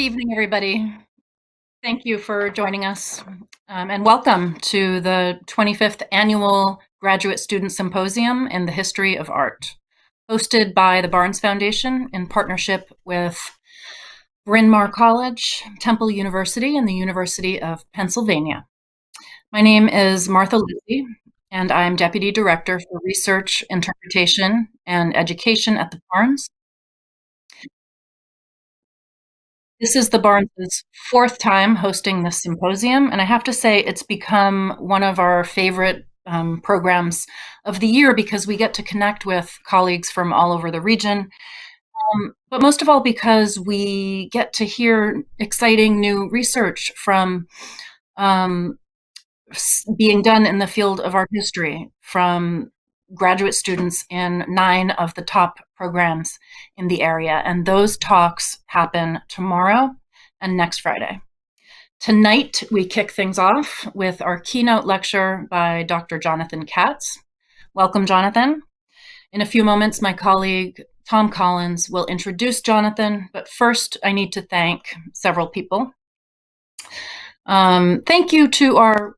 Good evening, everybody. Thank you for joining us, um, and welcome to the 25th Annual Graduate Student Symposium in the History of Art, hosted by the Barnes Foundation in partnership with Bryn Mawr College, Temple University, and the University of Pennsylvania. My name is Martha Lucy, and I'm Deputy Director for Research, Interpretation, and Education at the Barnes, This is the Barnes' fourth time hosting this symposium, and I have to say it's become one of our favorite um, programs of the year because we get to connect with colleagues from all over the region, um, but most of all because we get to hear exciting new research from um, being done in the field of art history from graduate students in nine of the top programs in the area. And those talks happen tomorrow and next Friday. Tonight, we kick things off with our keynote lecture by Dr. Jonathan Katz. Welcome, Jonathan. In a few moments, my colleague Thom Collins will introduce Jonathan, but first I need to thank several people. Um, thank you to our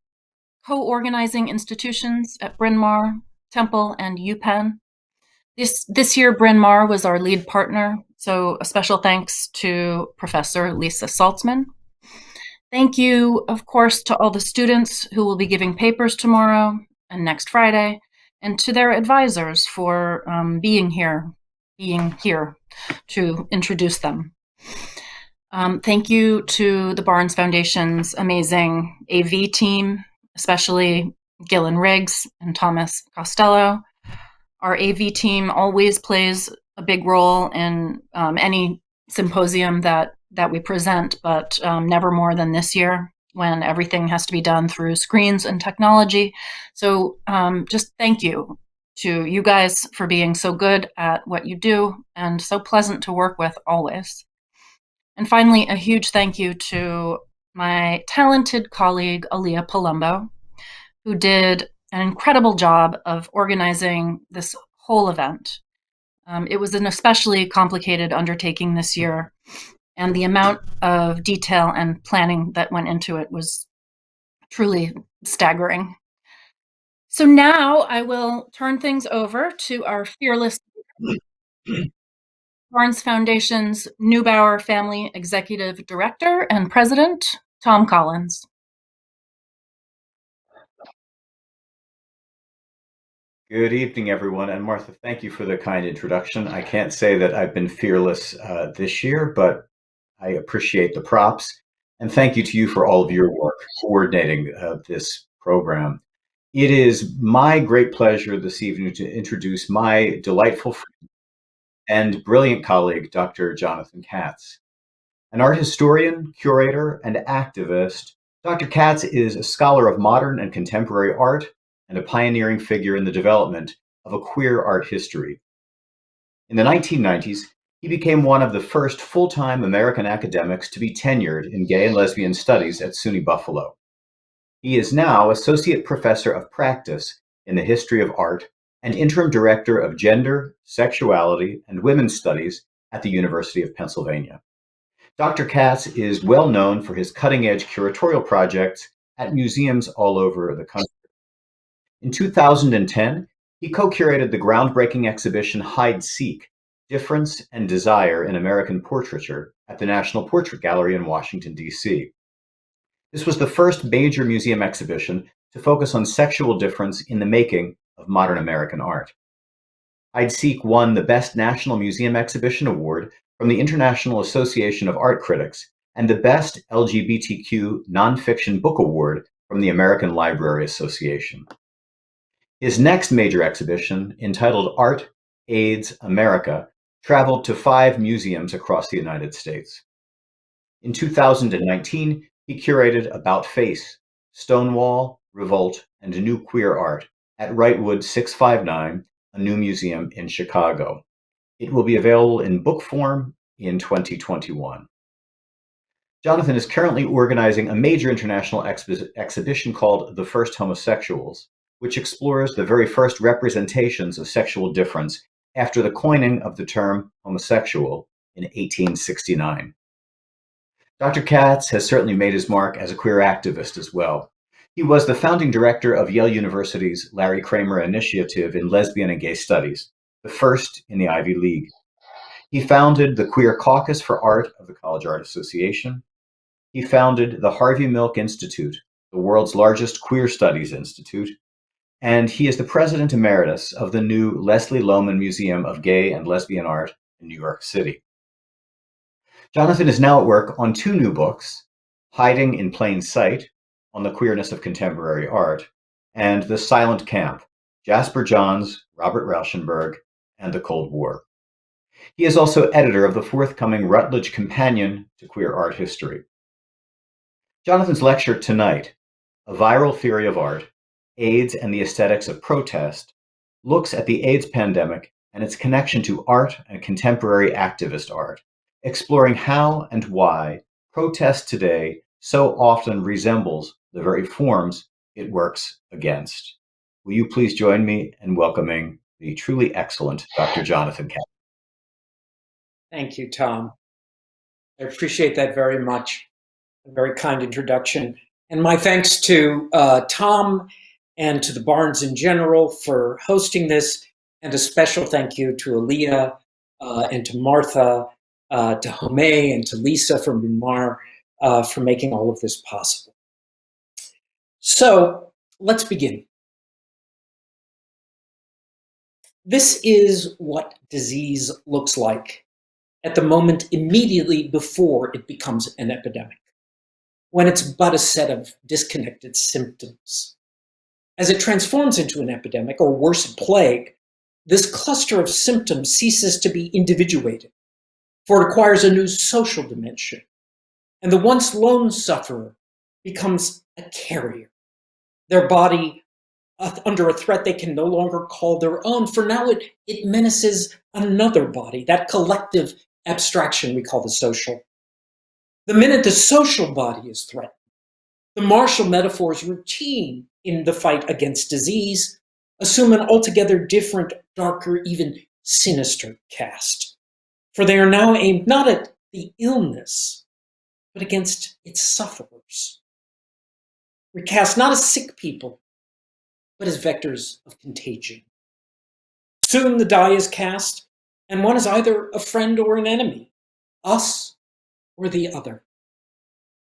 co-organizing institutions at Bryn Mawr, Temple, and UPenn. This, this year, Bryn Mawr was our lead partner, so a special thanks to Professor Lisa Saltzman. Thank you, of course, to all the students who will be giving papers tomorrow and next Friday, and to their advisors for um, being here, being here to introduce them. Um, thank you to the Barnes Foundation's amazing AV team, especially Gillen Riggs and Thomas Costello. Our AV team always plays a big role in um, any symposium that that we present, but um, never more than this year when everything has to be done through screens and technology. So um, just thank you to you guys for being so good at what you do and so pleasant to work with always. And finally, a huge thank you to my talented colleague, Aaliyah Palumbo, who did an incredible job of organizing this whole event. Um, it was an especially complicated undertaking this year, and the amount of detail and planning that went into it was truly staggering. So now I will turn things over to our fearless Barnes Foundation's Neubauer Family Executive Director and President, Thom Collins. Good evening, everyone. And Martha, thank you for the kind introduction. I can't say that I've been fearless uh, this year, but I appreciate the props. And thank you to you for all of your work coordinating uh, this program. It is my great pleasure this evening to introduce my delightful friend and brilliant colleague, Dr. Jonathan Katz. An art historian, curator, and activist, Dr. Katz is a scholar of modern and contemporary art, and a pioneering figure in the development of a queer art history. In the 1990s, he became one of the first full-time American academics to be tenured in gay and lesbian studies at SUNY Buffalo. He is now Associate Professor of Practice in the History of Art and Interim Director of Gender, Sexuality, and Women's Studies at the University of Pennsylvania. Dr. Katz is well known for his cutting-edge curatorial projects at museums all over the country. In 2010, he co-curated the groundbreaking exhibition Hide Seek, Difference and Desire in American Portraiture at the National Portrait Gallery in Washington, D.C. This was the first major museum exhibition to focus on sexual difference in the making of modern American art. Hide Seek won the Best National Museum Exhibition Award from the International Association of Art Critics and the Best LGBTQ Nonfiction Book Award from the American Library Association. His next major exhibition, entitled Art, AIDS, America, traveled to five museums across the United States. In 2019, he curated About Face, Stonewall, Revolt, and New Queer Art at Wrightwood 659, a new museum in Chicago. It will be available in book form in 2021. Jonathan is currently organizing a major international exhibition called The First Homosexuals, which explores the very first representations of sexual difference after the coining of the term homosexual in 1869. Dr. Katz has certainly made his mark as a queer activist as well. He was the founding director of Yale University's Larry Kramer Initiative in Lesbian and Gay Studies, the first in the Ivy League. He founded the Queer Caucus for Art of the College Art Association. He founded the Harvey Milk Institute, the world's largest queer studies institute, and he is the president emeritus of the new Leslie Lohman Museum of Gay and Lesbian Art in New York City. Jonathan is now at work on two new books, Hiding in Plain Sight, on the queerness of contemporary art, and The Silent Camp, Jasper Johns, Robert Rauschenberg, and the Cold War. He is also editor of the forthcoming Routledge Companion to Queer Art History. Jonathan's lecture tonight, A Viral Theory of Art, AIDS and the Aesthetics of Protest, looks at the AIDS pandemic and its connection to art and contemporary activist art, exploring how and why protest today so often resembles the very forms it works against. Will you please join me in welcoming the truly excellent Dr. Jonathan Katz? Thank you, Thom. I appreciate that very much. A very kind introduction. And my thanks to uh, Thom and to the Barnes in general for hosting this, and a special thank you to Aaliyah uh, and to Martha uh, to Home and to Lisa from Bryn uh, for making all of this possible. So let's begin. This is what disease looks like at the moment immediately before it becomes an epidemic, when it's but a set of disconnected symptoms. As it transforms into an epidemic, or worse, a plague, this cluster of symptoms ceases to be individuated for it acquires a new social dimension. And the once lone sufferer becomes a carrier. Their body uh, under a threat they can no longer call their own, for now it, it menaces another body, that collective abstraction we call the social. The minute the social body is threatened, the martial metaphors routine in the fight against disease assume an altogether different, darker, even sinister cast for they are now aimed not at the illness, but against its sufferers. Recast not as sick people, but as vectors of contagion. Soon the die is cast, and one is either a friend or an enemy, us or the other.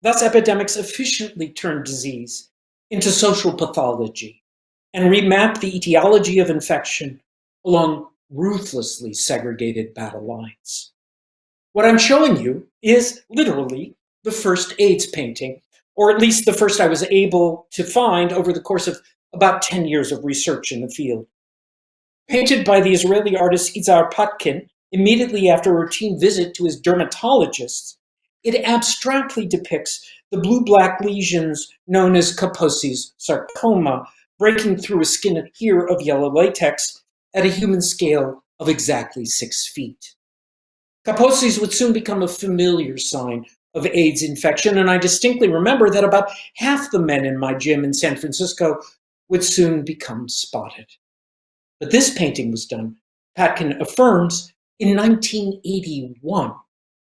Thus epidemics efficiently turn disease into social pathology and remap the etiology of infection along ruthlessly segregated battle lines. What I'm showing you is literally the first AIDS painting, or at least the first I was able to find over the course of about 10 years of research in the field. Painted by the Israeli artist Izhar Patkin immediately after a routine visit to his dermatologist, it abstractly depicts the blue-black lesions known as Kaposi's sarcoma, breaking through a skin here of yellow latex at a human scale of exactly six feet. Kaposi's would soon become a familiar sign of AIDS infection, and I distinctly remember that about half the men in my gym in San Francisco would soon become spotted. But this painting was done, Patkin affirms, in 1981,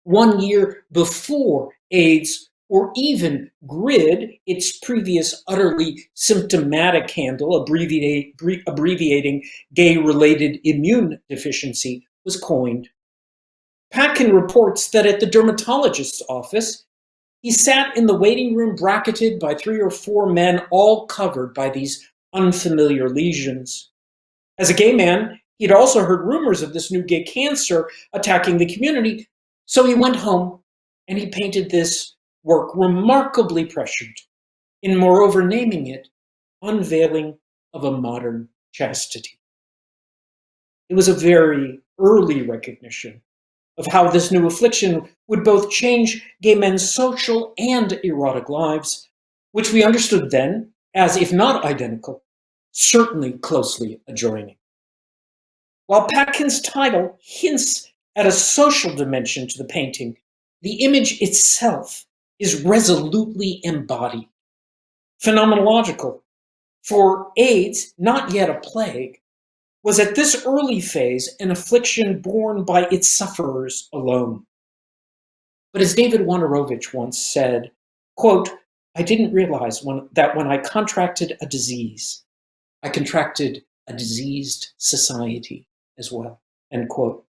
one year before AIDS or even GRID, its previous utterly symptomatic handle, abbreviating gay-related immune deficiency, was coined. Patkin reports that at the dermatologist's office, he sat in the waiting room bracketed by three or four men all covered by these unfamiliar lesions. As a gay man, he'd also heard rumors of this new gay cancer attacking the community, so he went home and he painted this work remarkably prescient in moreover naming it Unveiling of a Modern Chastity. It was a very early recognition of how this new affliction would both change gay men's social and erotic lives, which we understood then as, if not identical, certainly closely adjoining. While Patkin's title hints at a social dimension to the painting, the image itself is resolutely embodied. Phenomenological. For AIDS, not yet a plague, was at this early phase an affliction borne by its sufferers alone. But as David Wojnarowicz once said, quote, I didn't realize when, that when I contracted a disease, I contracted a diseased society as well, end quote.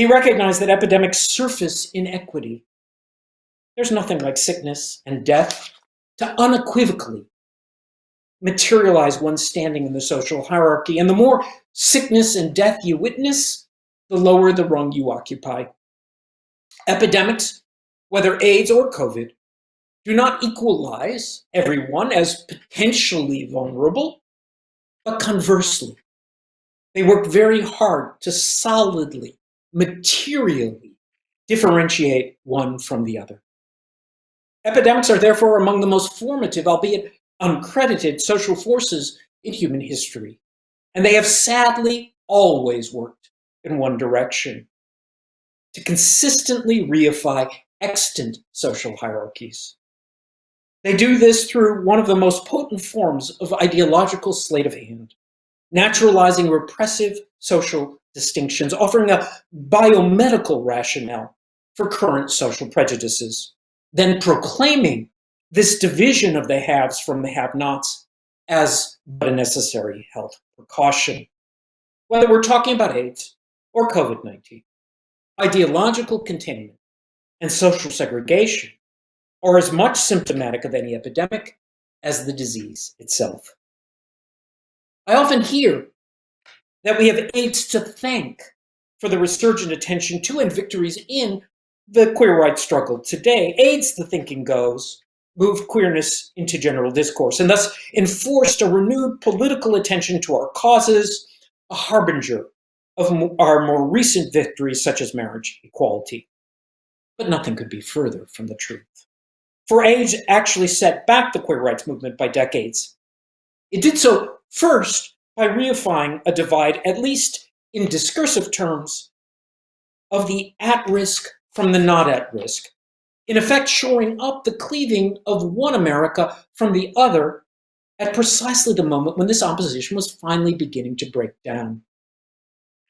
He recognized that epidemics surface inequity. There's nothing like sickness and death to unequivocally materialize one's standing in the social hierarchy. And the more sickness and death you witness, the lower the rung you occupy. Epidemics, whether AIDS or COVID, do not equalize everyone as potentially vulnerable, but conversely, they work very hard to solidly, materially differentiate one from the other. Epidemics are therefore among the most formative, albeit uncredited, social forces in human history. And they have sadly always worked in one direction, to consistently reify extant social hierarchies. They do this through one of the most potent forms of ideological sleight of hand, naturalizing repressive social distinctions, offering a biomedical rationale for current social prejudices, then proclaiming this division of the haves from the have-nots as but a necessary health precaution. Whether we're talking about AIDS or COVID-19, ideological containment and social segregation are as much symptomatic of any epidemic as the disease itself. I often hear that we have AIDS to thank for the resurgent attention to and victories in the queer rights struggle today. AIDS, the thinking goes, moved queerness into general discourse and thus enforced a renewed political attention to our causes, a harbinger of our more recent victories such as marriage equality. But nothing could be further from the truth. For AIDS actually set back the queer rights movement by decades. It did so first by reifying a divide, at least in discursive terms, of the at-risk from the not at risk, in effect shoring up the cleaving of one America from the other at precisely the moment when this opposition was finally beginning to break down.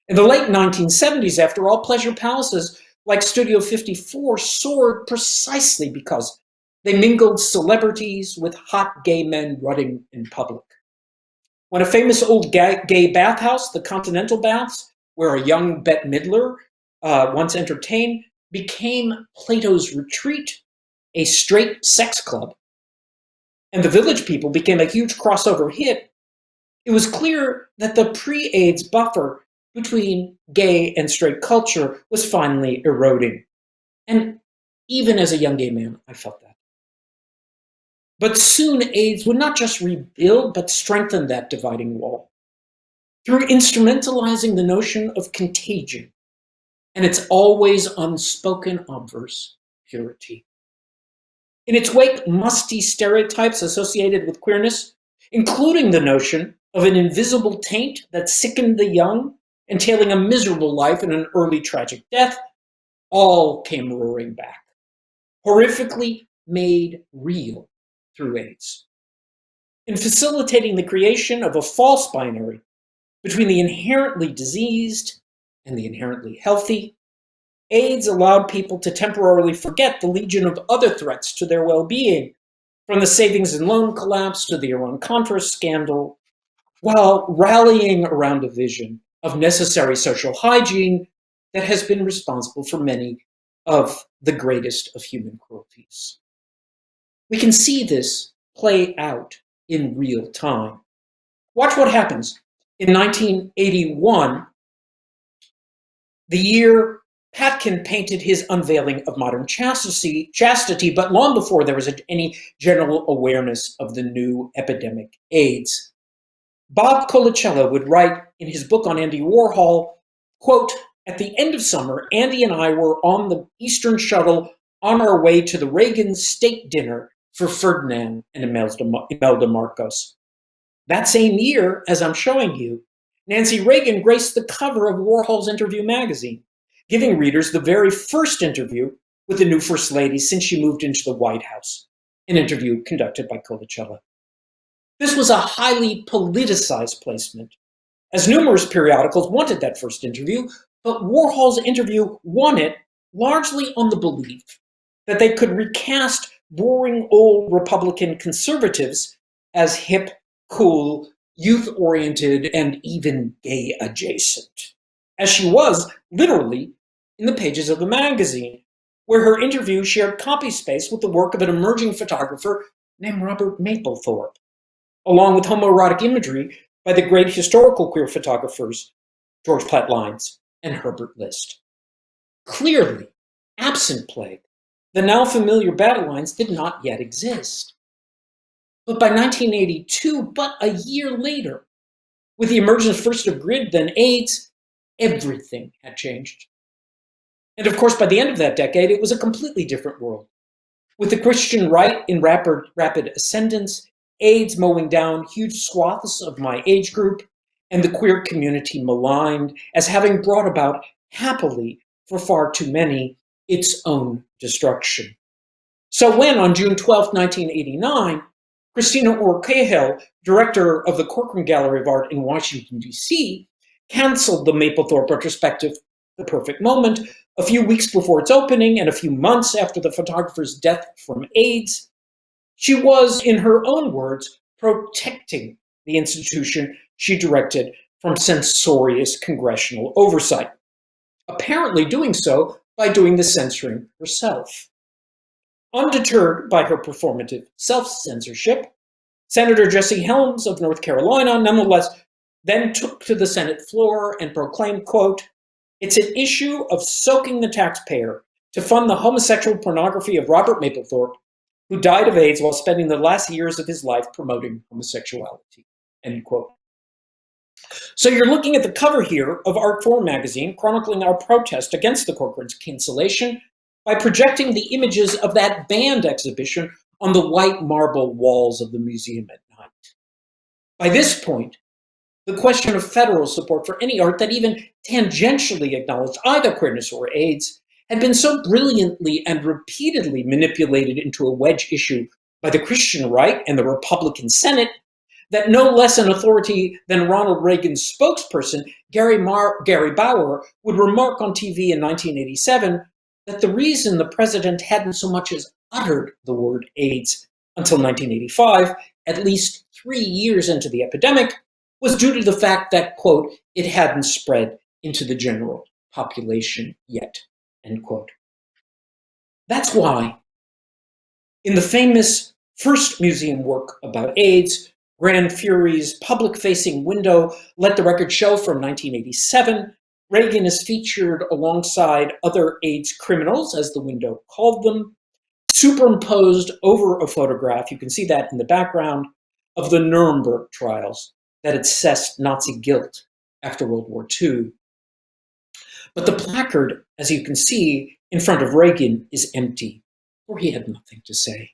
In the late 1970s, after all, pleasure palaces like Studio 54 soared precisely because they mingled celebrities with hot gay men rutting in public. When a famous old gay bathhouse, the Continental Baths, where a young Bette Midler uh, once entertained, became Plato's Retreat, a straight sex club, and the Village People became a huge crossover hit, it was clear that the pre-AIDS buffer between gay and straight culture was finally eroding. And even as a young gay man, I felt that. But soon AIDS would not just rebuild, but strengthen that dividing wall through instrumentalizing the notion of contagion and its always unspoken obverse, purity. In its wake, musty stereotypes associated with queerness, including the notion of an invisible taint that sickened the young, entailing a miserable life and an early tragic death, all came roaring back, horrifically made real through AIDS. In facilitating the creation of a false binary between the inherently diseased and the inherently healthy, AIDS allowed people to temporarily forget the legion of other threats to their well-being, from the savings and loan collapse to the Iran-Contra scandal, while rallying around a vision of necessary social hygiene that has been responsible for many of the greatest of human cruelties. We can see this play out in real time. Watch what happens. In 1981, the year Patkin painted his unveiling of modern chastity, chastity but long before there was any general awareness of the new epidemic AIDS. Bob Colacello would write in his book on Andy Warhol, quote, at the end of summer, Andy and I were on the Eastern shuttle on our way to the Reagan state dinner for Ferdinand and Imelda Marcos. That same year, as I'm showing you, Nancy Reagan graced the cover of Warhol's Interview magazine, giving readers the very first interview with the new First Lady since she moved into the White House, an interview conducted by Colacello. This was a highly politicized placement, as numerous periodicals wanted that first interview, but Warhol's interview won it largely on the belief that they could recast boring old Republican conservatives as hip, cool, youth-oriented, and even gay adjacent, as she was literally in the pages of the magazine, where her interview shared copy space with the work of an emerging photographer named Robert Mapplethorpe, along with homoerotic imagery by the great historical queer photographers George Platt Lynes and Herbert List. Clearly, absent plague, the now familiar battle lines did not yet exist. But by 1982, but a year later, with the emergence first of GRID, then AIDS, everything had changed. And of course, by the end of that decade, it was a completely different world. With the Christian right in rapid, rapid ascendance, AIDS mowing down huge swaths of my age group, and the queer community maligned as having brought about happily for far too many its own destruction. So when on June 12, 1989, Christina Orr Cahall, director of the Corcoran Gallery of Art in Washington, D.C., canceled the Mapplethorpe retrospective, The Perfect Moment, a few weeks before its opening and a few months after the photographer's death from AIDS. She was, in her own words, protecting the institution she directed from censorious congressional oversight, apparently doing so by doing the censoring herself. Undeterred by her performative self-censorship, Senator Jesse Helms of North Carolina nonetheless then took to the Senate floor and proclaimed, quote, it's an issue of soaking the taxpayer to fund the homosexual pornography of Robert Mapplethorpe, who died of AIDS while spending the last years of his life promoting homosexuality, end quote. So you're looking at the cover here of Artforum magazine, chronicling our protest against the Corcoran's cancellation by projecting the images of that banned exhibition on the white marble walls of the museum at night. By this point, the question of federal support for any art that even tangentially acknowledged either queerness or AIDS had been so brilliantly and repeatedly manipulated into a wedge issue by the Christian right and the Republican Senate that no less an authority than Ronald Reagan's spokesperson, Gary, Mar Gary Bauer, would remark on TV in 1987 that the reason the president hadn't so much as uttered the word AIDS until 1985, at least three years into the epidemic, was due to the fact that, quote, it hadn't spread into the general population yet, end quote. That's why in the famous first museum work about AIDS, Gran Fury's public-facing window, Let the Record Show from 1987, Reagan is featured alongside other AIDS criminals, as the window called them, superimposed over a photograph, you can see that in the background, of the Nuremberg trials that assessed Nazi guilt after World War II. But the placard, as you can see, in front of Reagan is empty, for he had nothing to say.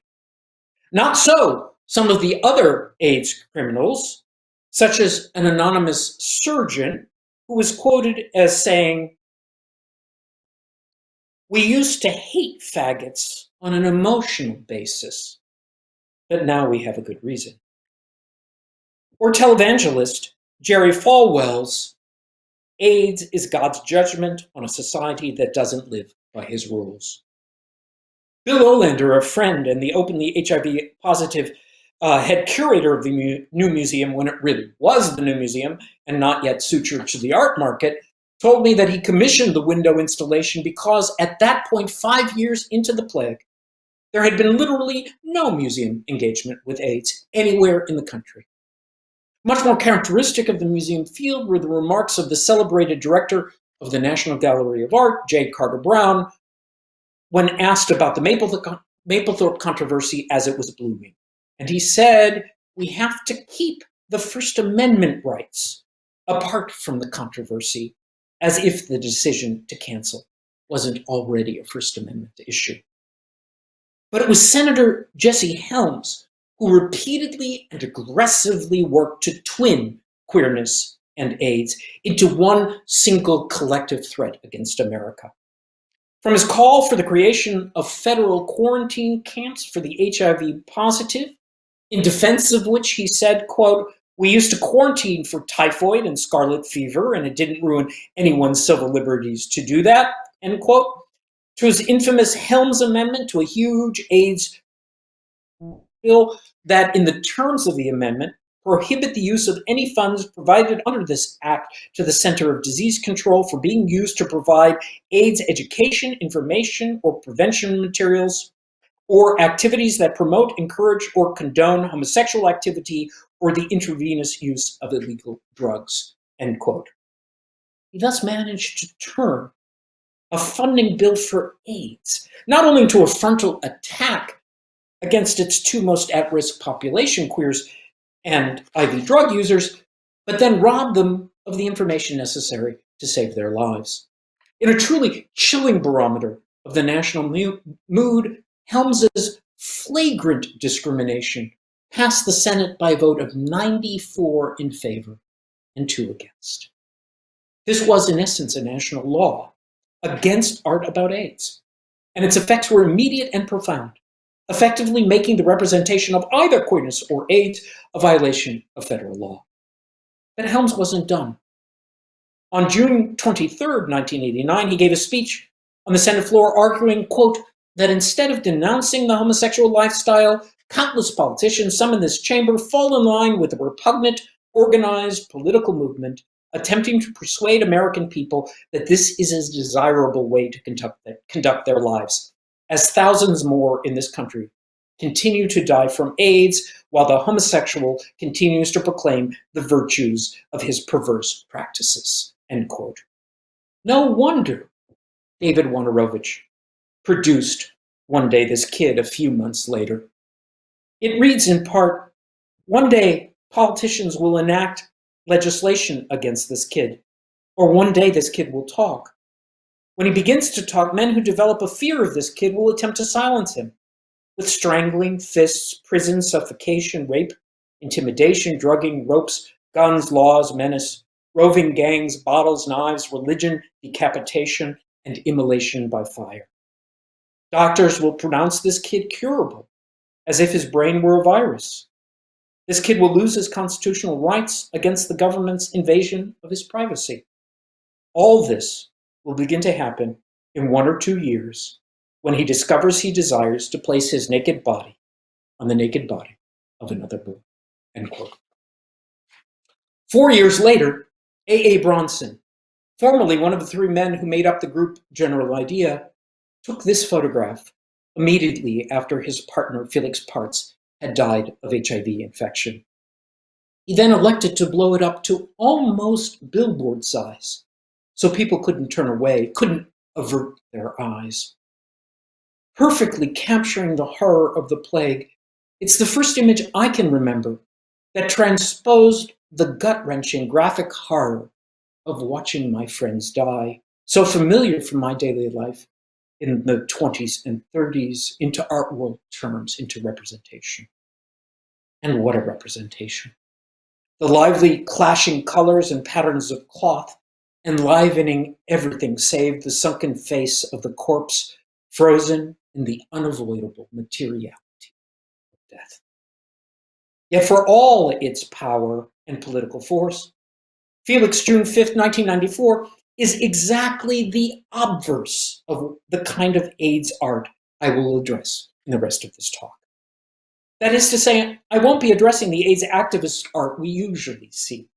Not so some of the other AIDS criminals, such as an anonymous surgeon who was quoted as saying, we used to hate faggots on an emotional basis, but now we have a good reason. Or televangelist Jerry Falwell's AIDS is God's judgment on a society that doesn't live by his rules. Bill Olander, a friend and the openly HIV positive uh, head curator of the mu new museum when it really was the new museum and not yet sutured to the art market, told me that he commissioned the window installation because at that point, five years into the plague, there had been literally no museum engagement with AIDS anywhere in the country. Much more characteristic of the museum field were the remarks of the celebrated director of the National Gallery of Art, J. Carter Brown, when asked about the Mapplethorpe controversy as it was blooming. And he said, we have to keep the First Amendment rights apart from the controversy, as if the decision to cancel wasn't already a First Amendment issue. But it was Senator Jesse Helms who repeatedly and aggressively worked to twin queerness and AIDS into one single collective threat against America. From his call for the creation of federal quarantine camps for the HIV positive in defense of which he said, quote, we used to quarantine for typhoid and scarlet fever, and it didn't ruin anyone's civil liberties to do that, end quote. to his infamous Helms Amendment to a huge AIDS bill that, in the terms of the amendment, prohibit the use of any funds provided under this act to the Center of Disease Control for being used to provide AIDS education, information, or prevention materials, or activities that promote, encourage, or condone homosexual activity or the intravenous use of illegal drugs, end quote. He thus managed to turn a funding bill for AIDS, not only into a frontal attack against its two most at-risk population, queers and IV drug users, but then rob them of the information necessary to save their lives. In a truly chilling barometer of the national mood, Helms's flagrant discrimination passed the Senate by a vote of 94 in favor and two against. This was, in essence, a national law against art about AIDS, and its effects were immediate and profound effectively making the representation of either queerness or AIDS a violation of federal law. But Helms wasn't done. On June 23, 1989, he gave a speech on the Senate floor arguing, quote, that instead of denouncing the homosexual lifestyle, countless politicians, some in this chamber, fall in line with a repugnant, organized political movement attempting to persuade American people that this is a desirable way to conduct, their lives as thousands more in this country continue to die from AIDS while the homosexual continues to proclaim the virtues of his perverse practices, end quote. No wonder David Wojnarowicz produced One Day This Kid a few months later. It reads in part, one day politicians will enact legislation against this kid, or one day this kid will talk. When he begins to talk, men who develop a fear of this kid will attempt to silence him with strangling, fists, prison, suffocation, rape, intimidation, drugging, ropes, guns, laws, menace, roving gangs, bottles, knives, religion, decapitation, and immolation by fire. Doctors will pronounce this kid curable, as if his brain were a virus. This kid will lose his constitutional rights against the government's invasion of his privacy. All this will begin to happen in one or two years when he discovers he desires to place his naked body on the naked body of another boy. End quote. Four years later, A.A. A. Bronson, formerly one of the three men who made up the group General Idea, took this photograph immediately after his partner Felix Partz had died of HIV infection. He then elected to blow it up to almost billboard size so people couldn't turn away, couldn't avert their eyes. Perfectly capturing the horror of the plague, it's the first image I can remember that transposed the gut-wrenching graphic horror of watching my friends die, so familiar from my daily life in the 20s and 30s into art world terms, into representation. And what a representation. The lively clashing colors and patterns of cloth enlivening everything save the sunken face of the corpse frozen in the unavoidable materiality of death. Yet for all its power and political force, Felix, June 5th, 1994, is exactly the obverse of the kind of AIDS art I will address in the rest of this talk. That is to say, I won't be addressing the AIDS activist art we usually see,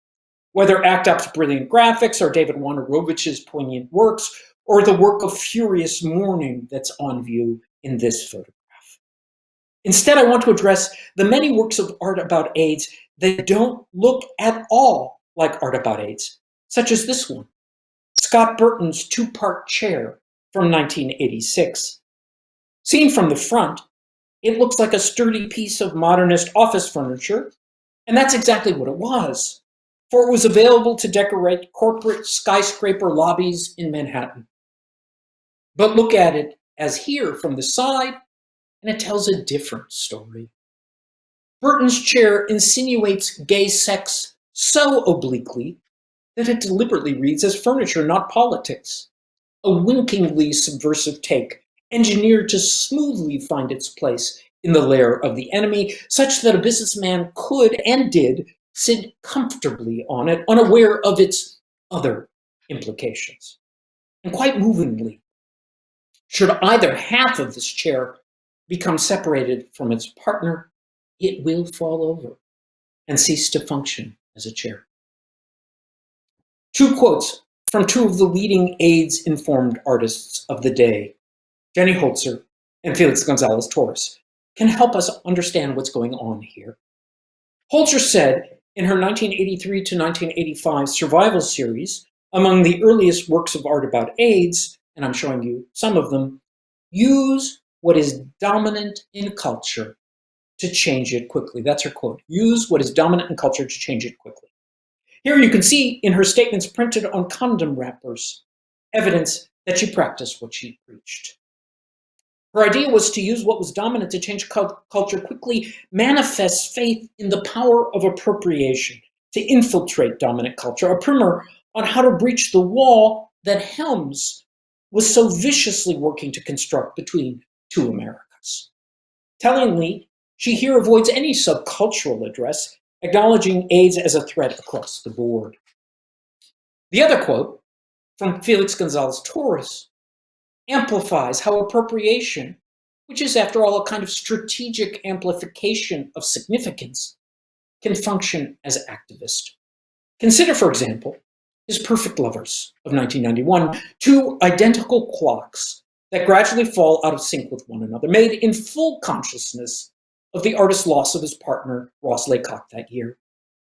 whether ACT UP's brilliant graphics or David Wojnarowicz's poignant works, or the work of furious mourning that's on view in this photograph. Instead, I want to address the many works of art about AIDS that don't look at all like art about AIDS, such as this one, Scott Burton's two-part chair from 1986. Seen from the front, it looks like a sturdy piece of modernist office furniture, and that's exactly what it was for it was available to decorate corporate skyscraper lobbies in Manhattan. But look at it as here from the side, and it tells a different story. Burton's chair insinuates gay sex so obliquely that it deliberately reads as furniture, not politics. A winkingly subversive take, engineered to smoothly find its place in the lair of the enemy, such that a businessman could and did sit comfortably on it, unaware of its other implications. And quite movingly, Should either half of this chair become separated from its partner, it will fall over and cease to function as a chair. Two quotes from two of the leading AIDS-informed artists of the day, Jenny Holzer and Felix Gonzalez Torres, can help us understand what's going on here. Holzer said in her 1983 to 1985 survival series, among the earliest works of art about AIDS, and I'm showing you some of them, use what is dominant in culture to change it quickly. That's her quote. Use what is dominant in culture to change it quickly. Here you can see in her statements printed on condom wrappers, evidence that she practiced what she preached. Her idea was to use what was dominant to change culture quickly, manifest faith in the power of appropriation to infiltrate dominant culture, a primer on how to breach the wall that Helms was so viciously working to construct between two Americas. Tellingly, she here avoids any subcultural address, acknowledging AIDS as a threat across the board. The other quote from Felix Gonzalez Torres amplifies how appropriation, which is after all a kind of strategic amplification of significance, can function as activist. Consider, for example, his Perfect Lovers of 1991, two identical clocks that gradually fall out of sync with one another, made in full consciousness of the artist's loss of his partner, Ross Laycock, that year.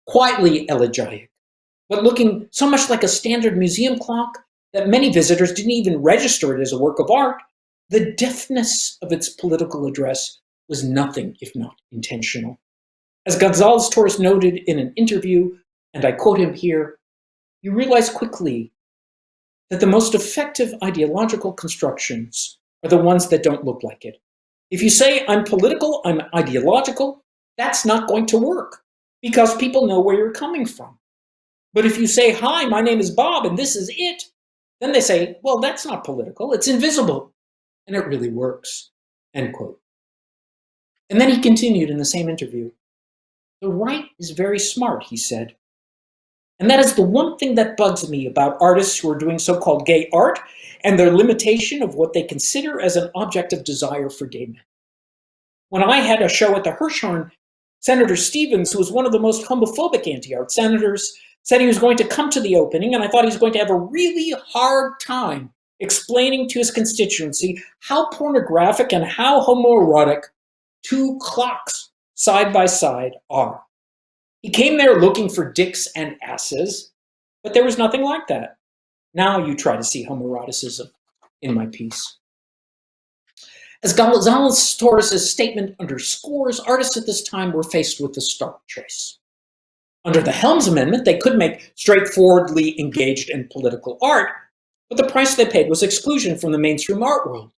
Quietly elegiac, but looking so much like a standard museum clock that many visitors didn't even register it as a work of art, the deftness of its political address was nothing if not intentional. As Gonzalez Torres noted in an interview, and I quote him here, you realize quickly that the most effective ideological constructions are the ones that don't look like it. If you say, I'm political, I'm ideological, that's not going to work because people know where you're coming from. But if you say, hi, my name is Bob and this is it, then they say, well, that's not political, it's invisible. And it really works, end quote. And then he continued in the same interview. The right is very smart, he said. And that is the one thing that bugs me about artists who are doing so-called gay art and their limitation of what they consider as an object of desire for gay men. When I had a show at the Hirshhorn, Senator Stevens, who was one of the most homophobic anti-art senators, said he was going to come to the opening and I thought he was going to have a really hard time explaining to his constituency how pornographic and how homoerotic two clocks side by side are. He came there looking for dicks and asses, but there was nothing like that. Now you try to see homoeroticism in my piece. As Gonzalez Torres's statement underscores, artists at this time were faced with a stark choice. Under the Helms Amendment, they could make straightforwardly engaged in political art, but the price they paid was exclusion from the mainstream art world.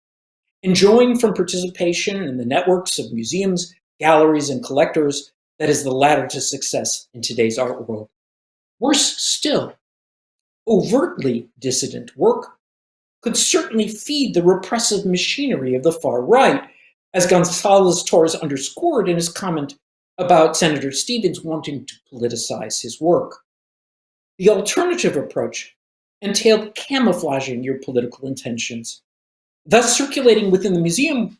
Enjoying from participation in the networks of museums, galleries, and collectors that is the ladder to success in today's art world. Worse still, overtly dissident work could certainly feed the repressive machinery of the far right, as Gonzalez Torres underscored in his comment about Senator Stevens wanting to politicize his work. The alternative approach entailed camouflaging your political intentions, thus circulating within the museum,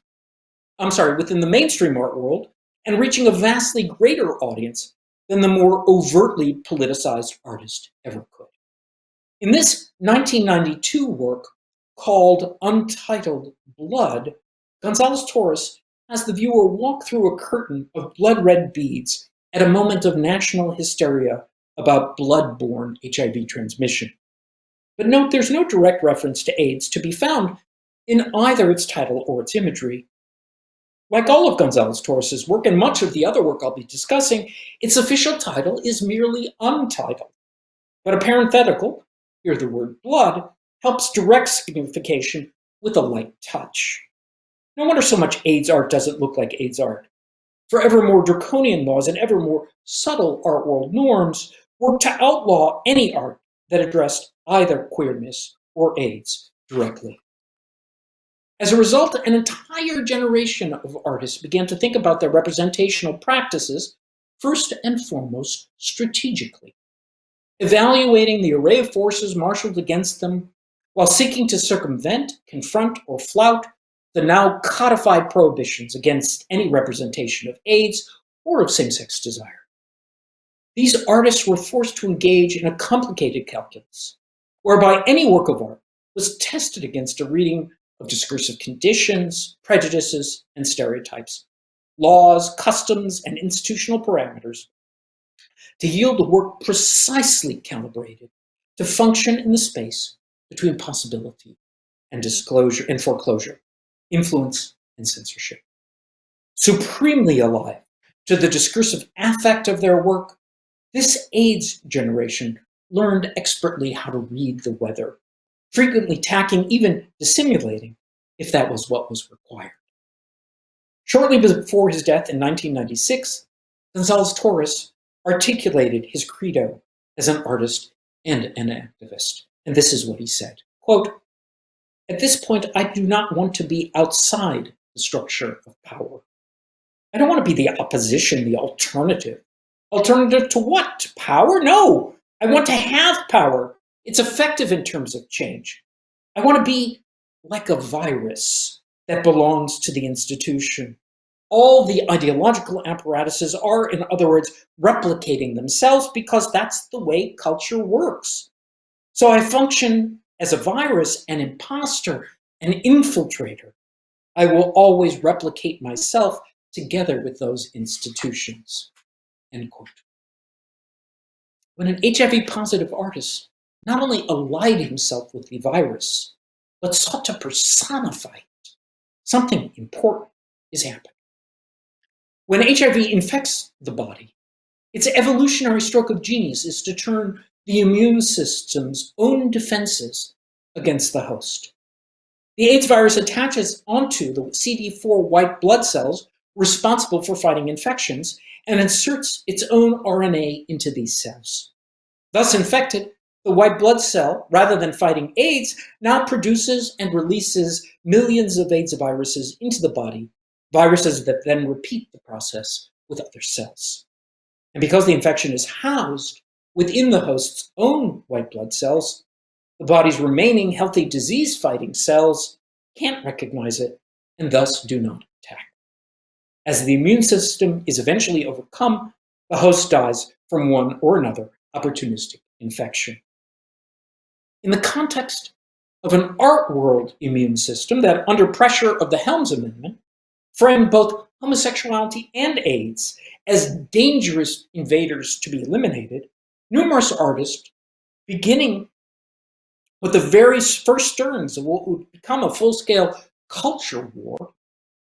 I'm sorry, within the mainstream art world, and reaching a vastly greater audience than the more overtly politicized artist ever could. In this 1992 work called Untitled Blood, Gonzalez Torres has the viewer walk through a curtain of blood-red beads at a moment of national hysteria about blood-borne HIV transmission. But note there's no direct reference to AIDS to be found in either its title or its imagery. Like all of Gonzalez Torres' work and much of the other work I'll be discussing, its official title is merely untitled. But a parenthetical, here the word blood, helps direct signification with a light touch. No wonder so much AIDS art doesn't look like AIDS art. For ever more draconian laws and ever more subtle art world norms work to outlaw any art that addressed either queerness or AIDS directly. As a result, an entire generation of artists began to think about their representational practices first and foremost strategically, evaluating the array of forces marshaled against them while seeking to circumvent, confront, or flout the now codified prohibitions against any representation of AIDS or of same-sex desire. These artists were forced to engage in a complicated calculus, whereby any work of art was tested against a reading of discursive conditions, prejudices, and stereotypes, laws, customs, and institutional parameters to yield a work precisely calibrated to function in the space between possibility and disclosure and foreclosure, influence and censorship. Supremely alive to the discursive affect of their work, this AIDS generation learned expertly how to read the weather, frequently tacking, even dissimulating, if that was what was required. Shortly before his death in 1996, Gonzalez Torres articulated his credo as an artist and an activist. And this is what he said, quote, at this point, I do not want to be outside the structure of power. I don't want to be the opposition, the alternative. Alternative to what? Power? No, I want to have power. It's effective in terms of change. I want to be like a virus that belongs to the institution. All the ideological apparatuses are, in other words, replicating themselves because that's the way culture works. So I function as a virus, an imposter, an infiltrator. I will always replicate myself together with those institutions. End quote. When an HIV positive artist not only allied himself with the virus, but sought to personify it, something important is happening. When HIV infects the body, its evolutionary stroke of genius is to turn the immune system's own defenses against the host. The AIDS virus attaches onto the CD4 white blood cells responsible for fighting infections and inserts its own RNA into these cells. Thus infected, the white blood cell, rather than fighting AIDS, now produces and releases millions of AIDS viruses into the body, viruses that then repeat the process with other cells. And because the infection is housed within the host's own white blood cells, the body's remaining healthy disease-fighting cells can't recognize it and thus do not attack. As the immune system is eventually overcome, the host dies from one or another opportunistic infection. In the context of an art world immune system that, under pressure of the Helms Amendment, framed both homosexuality and AIDS as dangerous invaders to be eliminated, numerous artists, beginning with the very first stirrings of what would become a full-scale culture war,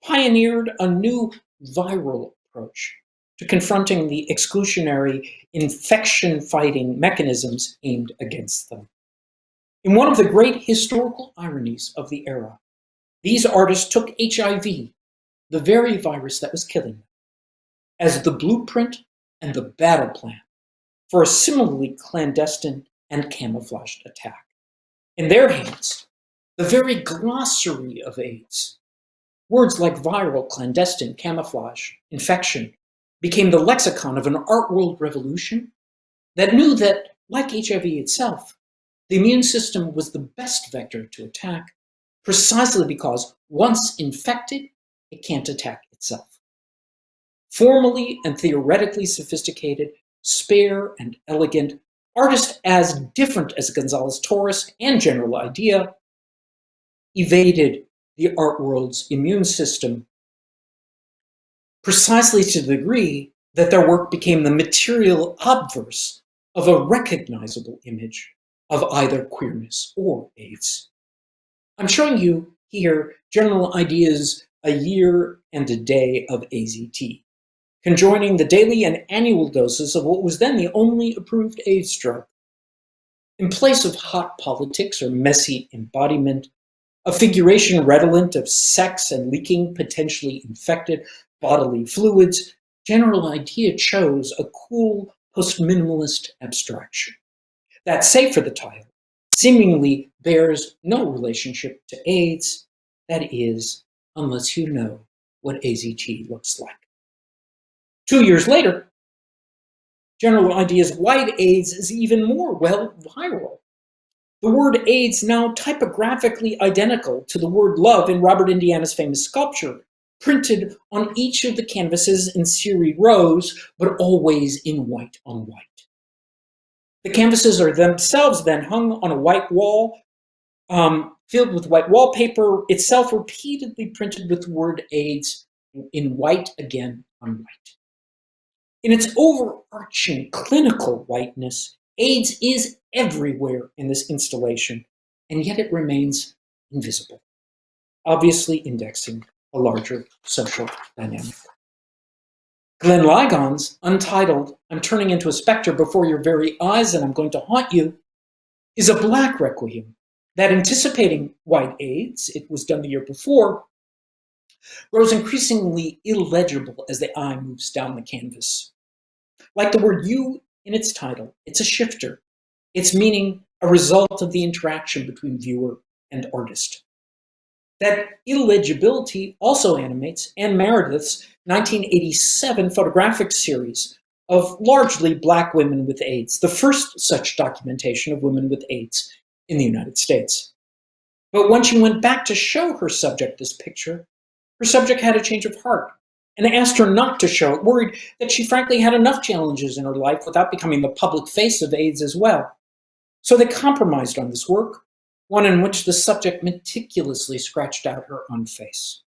pioneered a new viral approach to confronting the exclusionary infection-fighting mechanisms aimed against them. In one of the great historical ironies of the era, these artists took HIV, the very virus that was killing them, as the blueprint and the battle plan for a similarly clandestine and camouflaged attack. In their hands, the very glossary of AIDS, words like viral, clandestine, camouflage, infection, became the lexicon of an art world revolution that knew that, like HIV itself, the immune system was the best vector to attack precisely because once infected, it can't attack itself. Formally and theoretically sophisticated, spare and elegant, artists as different as Gonzalez Torres and General Idea evaded the art world's immune system precisely to the degree that their work became the material obverse of a recognizable image of either queerness or AIDS. I'm showing you here General Idea's a year and a day of AZT, conjoining the daily and annual doses of what was then the only approved AIDS drug. In place of hot politics or messy embodiment, a figuration redolent of sex and leaking potentially infected bodily fluids, General Idea chose a cool post-minimalist abstraction that, save for the title, seemingly bears no relationship to AIDS, that is, unless you know what AZT looks like. Two years later, General Idea's White AIDS is even more, well, viral. The word AIDS now typographically identical to the word love in Robert Indiana's famous sculpture, printed on each of the canvases in serried rows, but always in white on white. The canvases are themselves then hung on a white wall, um, filled with white wallpaper, itself repeatedly printed with word AIDS in white again on white. In its overarching clinical whiteness, AIDS is everywhere in this installation, and yet it remains invisible, obviously indexing a larger social dynamic. Glenn Ligon's untitled I'm Turning into a Spectre Before Your Very Eyes and I'm Going to Haunt You is a black requiem that anticipating white AIDS, it was done the year before, grows increasingly illegible as the eye moves down the canvas. Like the word you in its title, it's a shifter. Its meaning a result of the interaction between viewer and artist. That illegibility also animates Ann Meredith's 1987 photographic series of largely black women with AIDS, the first such documentation of women with AIDS in the United States. But when she went back to show her subject this picture, her subject had a change of heart and asked her not to show it, worried that she frankly had enough challenges in her life without becoming the public face of AIDS as well. So they compromised on this work, one in which the subject meticulously scratched out her own face.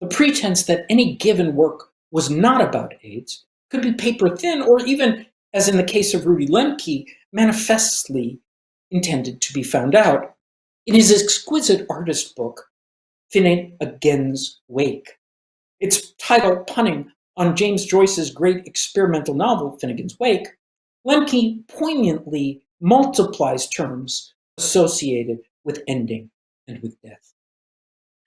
The pretense that any given work was not about AIDS could be paper thin or even, as in the case of Rudy Lemcke, manifestly intended to be found out. In his exquisite artist book, Finnegans Wake, its title punning on James Joyce's great experimental novel, Finnegans Wake, Lemcke poignantly multiplies terms associated with ending and with death.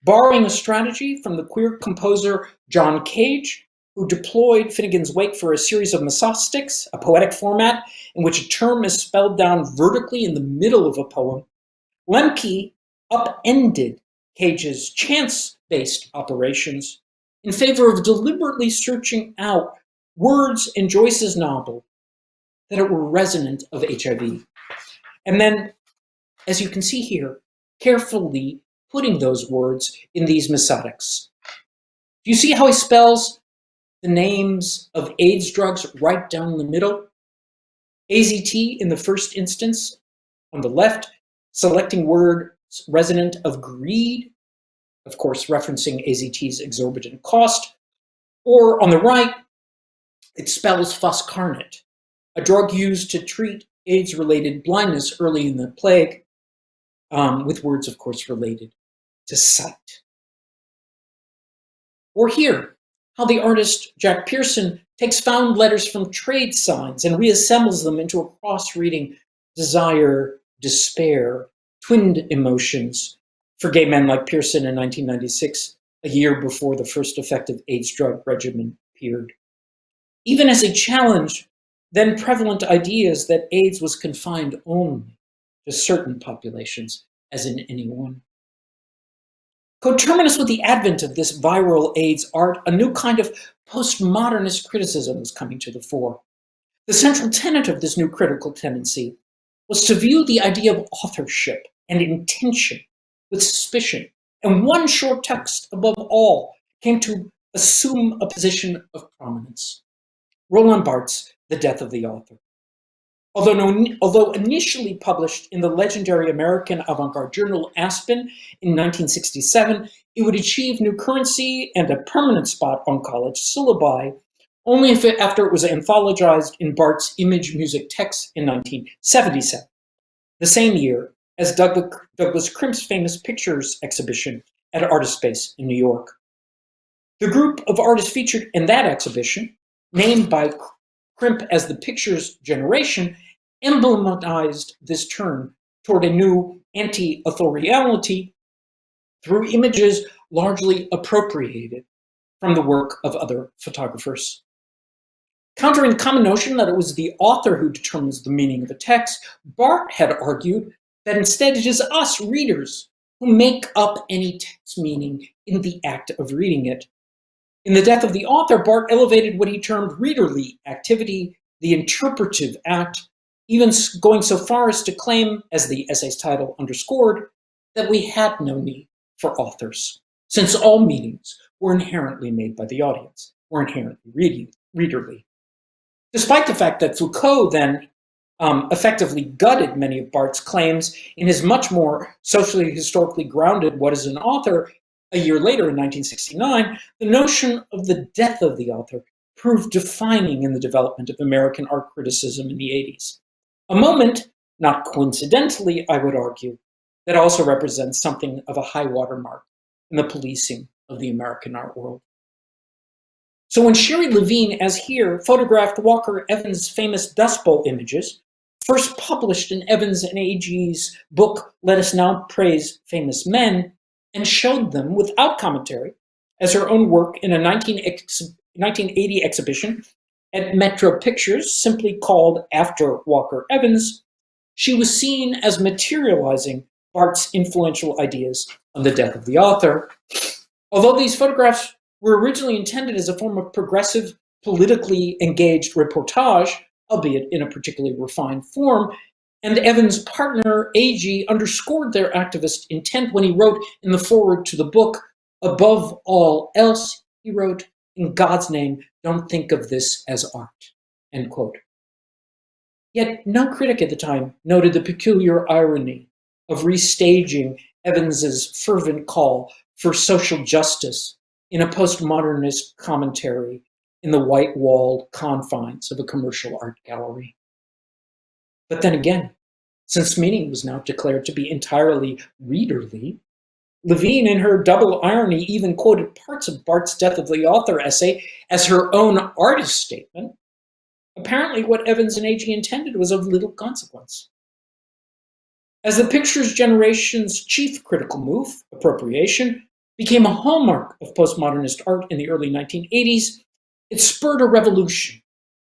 Borrowing a strategy from the queer composer John Cage, who deployed Finnegans Wake for a series of mesostichs, a poetic format in which a term is spelled down vertically in the middle of a poem, Lemcke upended Cage's chance-based operations in favor of deliberately searching out words in Joyce's novel that were resonant of HIV. And then, as you can see here, carefully putting those words in these mesostics. Do you see how he spells the names of AIDS drugs right down the middle? AZT in the first instance, on the left, selecting words resonant of greed, of course referencing AZT's exorbitant cost, or on the right, it spells foscarnet, a drug used to treat AIDS-related blindness early in the plague, um, with words, of course, related to sight. Or here, how the artist Jack Pierson takes found letters from trade signs and reassembles them into a cross-reading desire, despair, twinned emotions for gay men like Pierson in 1996, a year before the first effective AIDS drug regimen appeared. Even as a challenge, then prevalent ideas that AIDS was confined only to certain populations, as in anyone. Coterminous with the advent of this viral AIDS art, a new kind of postmodernist criticism was coming to the fore. The central tenet of this new critical tendency was to view the idea of authorship and intention with suspicion. And one short text above all came to assume a position of prominence. Roland Barthes' The Death of the Author. Although, although initially published in the legendary American avant-garde journal Aspen in 1967, it would achieve new currency and a permanent spot on college syllabi only if it, after it was anthologized in Barthes' image music text in 1977, the same year as Douglas, Douglas Crimp's famous pictures exhibition at Artist Space in New York. The group of artists featured in that exhibition, named by Crimp as the pictures generation emblematized this turn toward a new anti-authoriality through images largely appropriated from the work of other photographers. Countering the common notion that it was the author who determines the meaning of a text, Barthes had argued that instead it is us readers who make up any text meaning in the act of reading it. In The Death of the Author, Barthes elevated what he termed readerly activity, the interpretive act, even going so far as to claim, as the essay's title underscored, that we had no need for authors, since all meanings were inherently made by the audience, were inherently readerly. Despite the fact that Foucault then um, effectively gutted many of Barthes' claims in his much more socially historically grounded What is an Author a year later in 1969, the notion of the death of the author proved defining in the development of American art criticism in the 80s. A moment, not coincidentally, I would argue, that also represents something of a high watermark in the policing of the American art world. So when Sherrie Levine, as here, photographed Walker Evans' famous Dust Bowl images, first published in Evans and Agee's book, Let Us Now Praise Famous Men, and showed them without commentary as her own work in a 19 ex 1980 exhibition at Metro Pictures, simply called After Walker Evans, she was seen as materializing Barthes' influential ideas on the death of the author. Although these photographs were originally intended as a form of progressive, politically engaged reportage, albeit in a particularly refined form, and Evans' partner, Agee, underscored their activist intent when he wrote in the foreword to the book, above all else, he wrote, in God's name, don't think of this as art, end quote. Yet no critic at the time noted the peculiar irony of restaging Evans's fervent call for social justice in a postmodernist commentary in the white-walled confines of a commercial art gallery. But then again, since meaning was now declared to be entirely readerly, Levine, in her double irony, even quoted parts of Barthes' Death of the Author essay as her own artist statement. Apparently, what Evans and Agee intended was of little consequence. As the pictures generation's chief critical move, appropriation, became a hallmark of postmodernist art in the early 1980s, it spurred a revolution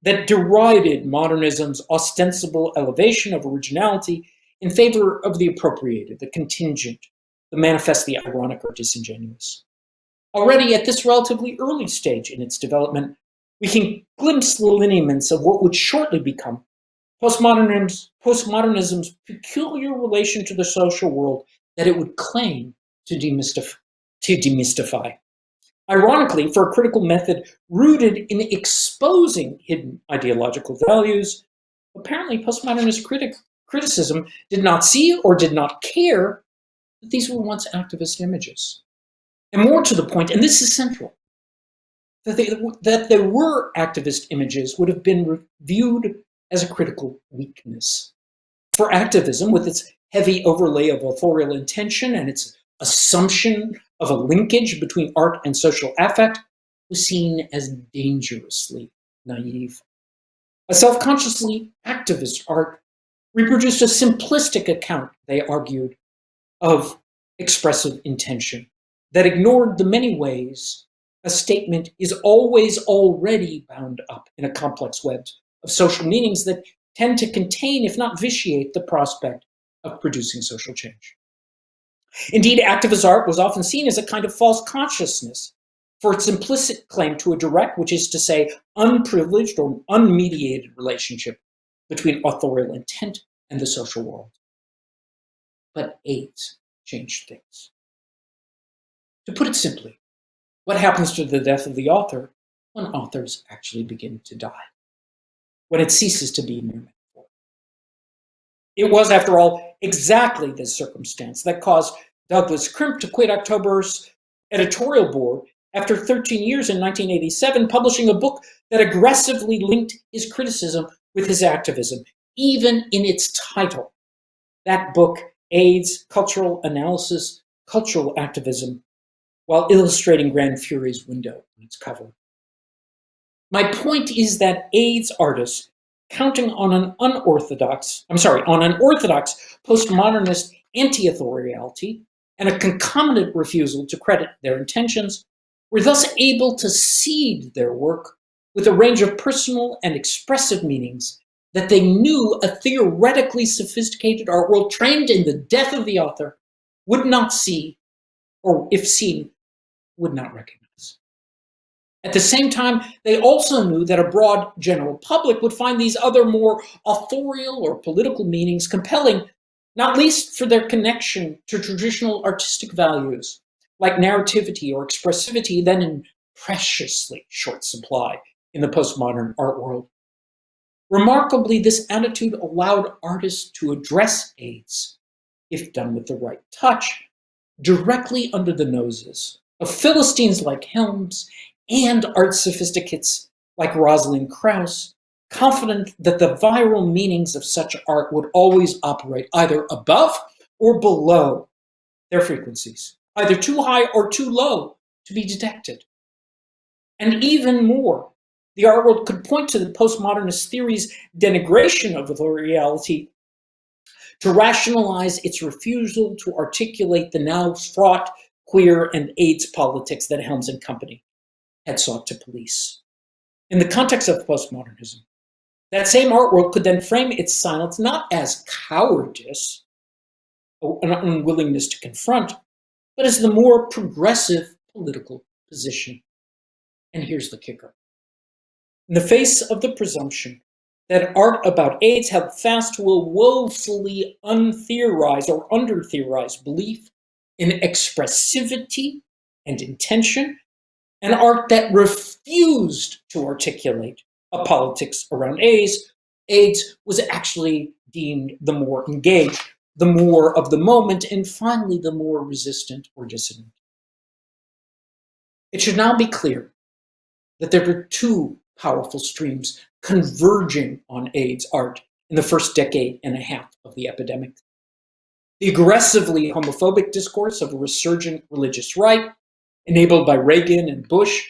that derided modernism's ostensible elevation of originality in favor of the appropriated, the contingent, the manifestly ironic or disingenuous. Already at this relatively early stage in its development, we can glimpse the lineaments of what would shortly become postmodernism's, postmodernism's peculiar relation to the social world that it would claim to. To demystify. Ironically, for a critical method rooted in exposing hidden ideological values, apparently postmodernist critic, criticism did not see or did not care that these were once activist images. And more to the point, and this is central, that, they, that there were activist images would have been viewed as a critical weakness. For activism, with its heavy overlay of authorial intention and its assumption of a linkage between art and social affect was seen as dangerously naive. A self-consciously activist art reproduced a simplistic account, they argued, of expressive intention that ignored the many ways a statement is always already bound up in a complex web of social meanings that tend to contain, if not vitiate, the prospect of producing social change. Indeed, activist art was often seen as a kind of false consciousness for its implicit claim to a direct, which is to say, unprivileged or unmediated relationship between authorial intent and the social world. But AIDS changed things. To put it simply, what happens to the death of the author when authors actually begin to die? When it ceases to be mere metaphor? It was, after all, exactly this circumstance that caused Douglas Crimp to quit October's editorial board after 13 years in 1987, publishing a book that aggressively linked his criticism with his activism, even in its title. That book, AIDS, Cultural Analysis, Cultural Activism, while illustrating Gran Fury's window on its cover. My point is that AIDS artists counting on an unorthodox, I'm sorry, on an orthodox postmodernist anti-authoriality and a concomitant refusal to credit their intentions, were thus able to seed their work with a range of personal and expressive meanings that they knew a theoretically sophisticated art world trained in the death of the author would not see, or if seen, would not recognize. At the same time, they also knew that a broad general public would find these other more authorial or political meanings compelling, not least for their connection to traditional artistic values, like narrativity or expressivity, then in preciously short supply in the postmodern art world. Remarkably, this attitude allowed artists to address AIDS, if done with the right touch, directly under the noses of Philistines like Helms and art sophisticates like Rosalind Krauss, confident that the viral meanings of such art would always operate either above or below their frequencies, either too high or too low to be detected. And even more, the art world could point to the postmodernist theory's denigration of the reality to rationalize its refusal to articulate the now fraught queer and AIDS politics that Helms and company had sought to police. In the context of postmodernism, that same art world could then frame its silence not as cowardice, an unwillingness to confront, but as the more progressive political position. And here's the kicker. In the face of the presumption that art about AIDS held fast a woefully untheorized or under-theorized belief in expressivity and intention, an art that refused to articulate a politics around AIDS, AIDS was actually deemed the more engaged, the more of the moment, and finally the more resistant or dissident. It should now be clear that there were two powerful streams converging on AIDS art in the first decade and a half of the epidemic. The aggressively homophobic discourse of a resurgent religious right, enabled by Reagan and Bush,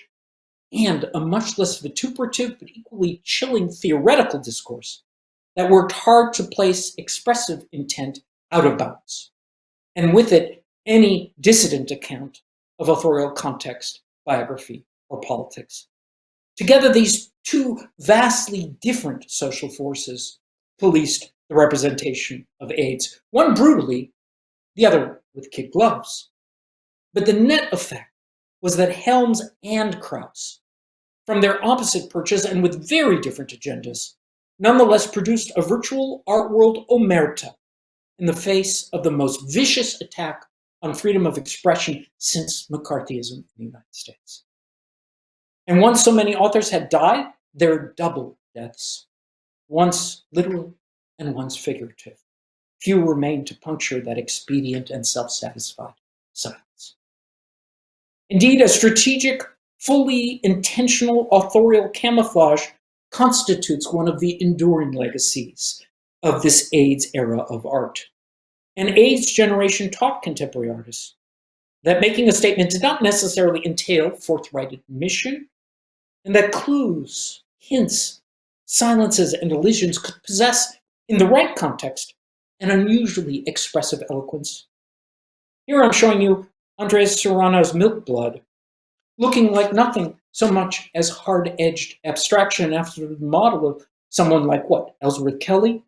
and a much less vituperative but equally chilling theoretical discourse that worked hard to place expressive intent out of bounds, and with it, any dissident account of authorial context, biography, or politics. Together, these two vastly different social forces policed the representation of AIDS, one brutally, the other with kid gloves. But the net effect was that Helms and Krauss, from their opposite perches and with very different agendas, nonetheless produced a virtual art world omerta in the face of the most vicious attack on freedom of expression since McCarthyism in the United States. And once so many authors had died, there are double deaths, once literal and once figurative. Few remained to puncture that expedient and self-satisfied silence. Indeed, a strategic, fully intentional authorial camouflage constitutes one of the enduring legacies of this AIDS era of art. An AIDS generation taught contemporary artists that making a statement did not necessarily entail forthright admission and that clues, hints, silences, and elisions could possess, in the right context, an unusually expressive eloquence. Here I'm showing you Andres Serrano's Milk Blood, looking like nothing so much as hard-edged abstraction after the model of someone like what, Ellsworth Kelly?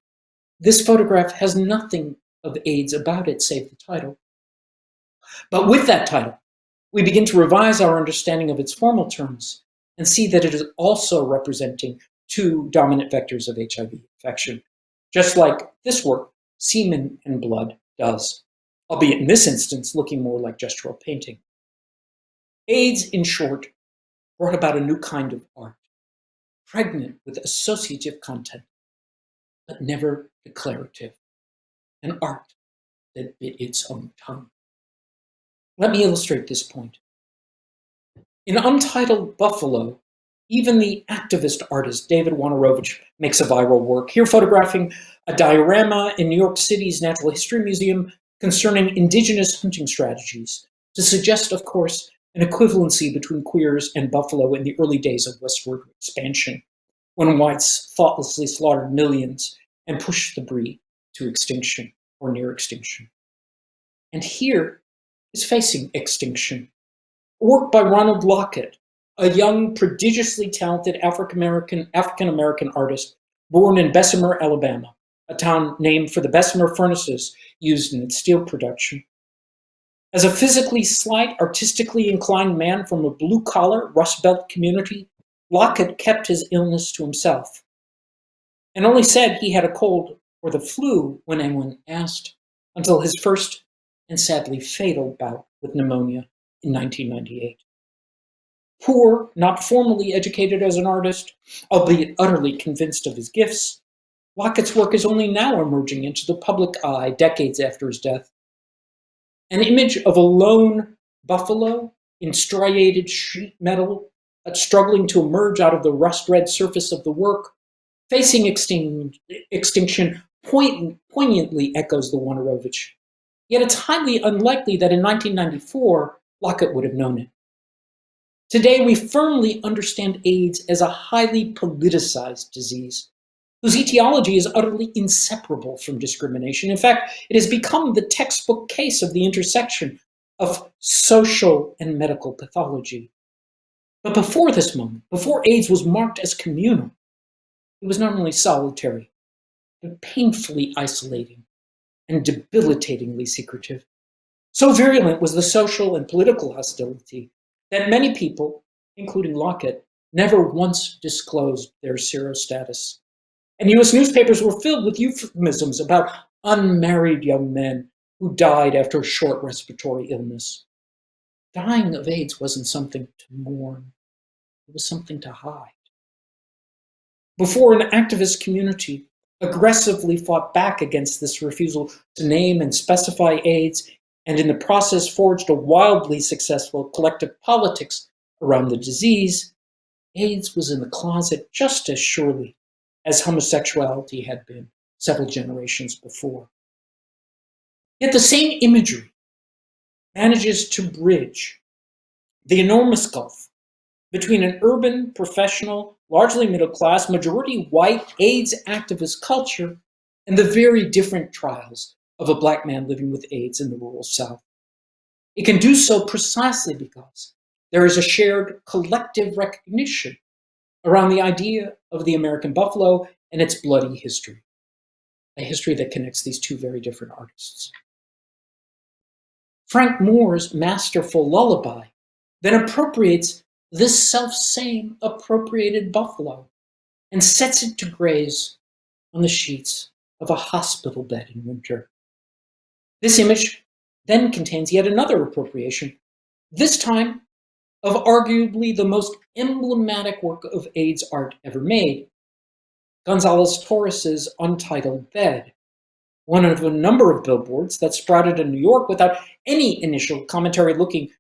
This photograph has nothing of AIDS about it save the title. But with that title, we begin to revise our understanding of its formal terms and see that it is also representing two dominant vectors of HIV infection, just like this work, Semen and Blood, does, albeit in this instance looking more like gestural painting. AIDS, in short, brought about a new kind of art, pregnant with associative content, but never declarative, an art that bit its own tongue. Let me illustrate this point. In Untitled Buffalo, even the activist artist David Wojnarowicz makes a viral work, here photographing a diorama in New York City's Natural History Museum concerning indigenous hunting strategies to suggest, of course, an equivalency between queers and buffalo in the early days of westward expansion, when whites thoughtlessly slaughtered millions and pushed the breed to extinction or near extinction. And here is facing extinction work by Ronald Lockett, a young, prodigiously talented African-American African-American artist born in Bessemer, Alabama, a town named for the Bessemer furnaces used in its steel production. As a physically slight, artistically inclined man from a blue-collar Rust Belt community, Lockett kept his illness to himself and only said he had a cold or the flu when anyone asked until his first and sadly fatal bout with pneumonia in 1998. Poor, not formally educated as an artist, albeit utterly convinced of his gifts, Lockett's work is only now emerging into the public eye decades after his death. An image of a lone buffalo in striated sheet metal struggling to emerge out of the rust-red surface of the work, facing extin extinction, poignantly echoes the Wojnarowicz. Yet it's highly unlikely that in 1994, Lockett would have known it. Today, we firmly understand AIDS as a highly politicized disease, whose etiology is utterly inseparable from discrimination. In fact, it has become the textbook case of the intersection of social and medical pathology. But before this moment, before AIDS was marked as communal, it was not only solitary, but painfully isolating and debilitatingly secretive. So virulent was the social and political hostility that many people, including Lockett, never once disclosed their serostatus. And US newspapers were filled with euphemisms about unmarried young men who died after a short respiratory illness. Dying of AIDS wasn't something to mourn. It was something to hide. Before an activist community aggressively fought back against this refusal to name and specify AIDS, and in the process forged a wildly successful collective politics around the disease, AIDS was in the closet just as surely as homosexuality had been several generations before. Yet the same imagery manages to bridge the enormous gulf between an urban, professional, largely middle class, majority white AIDS activist culture and the very different trials of a black man living with AIDS in the rural South. It can do so precisely because there is a shared collective recognition around the idea of the American buffalo and its bloody history, a history that connects these two very different artists. Frank Moore's masterful lullaby then appropriates this self-same appropriated buffalo and sets it to graze on the sheets of a hospital bed in winter. This image then contains yet another appropriation, this time of arguably the most emblematic work of AIDS art ever made, Gonzalez Torres's Untitled Bed, one of a number of billboards that sprouted in New York without any initial commentary looking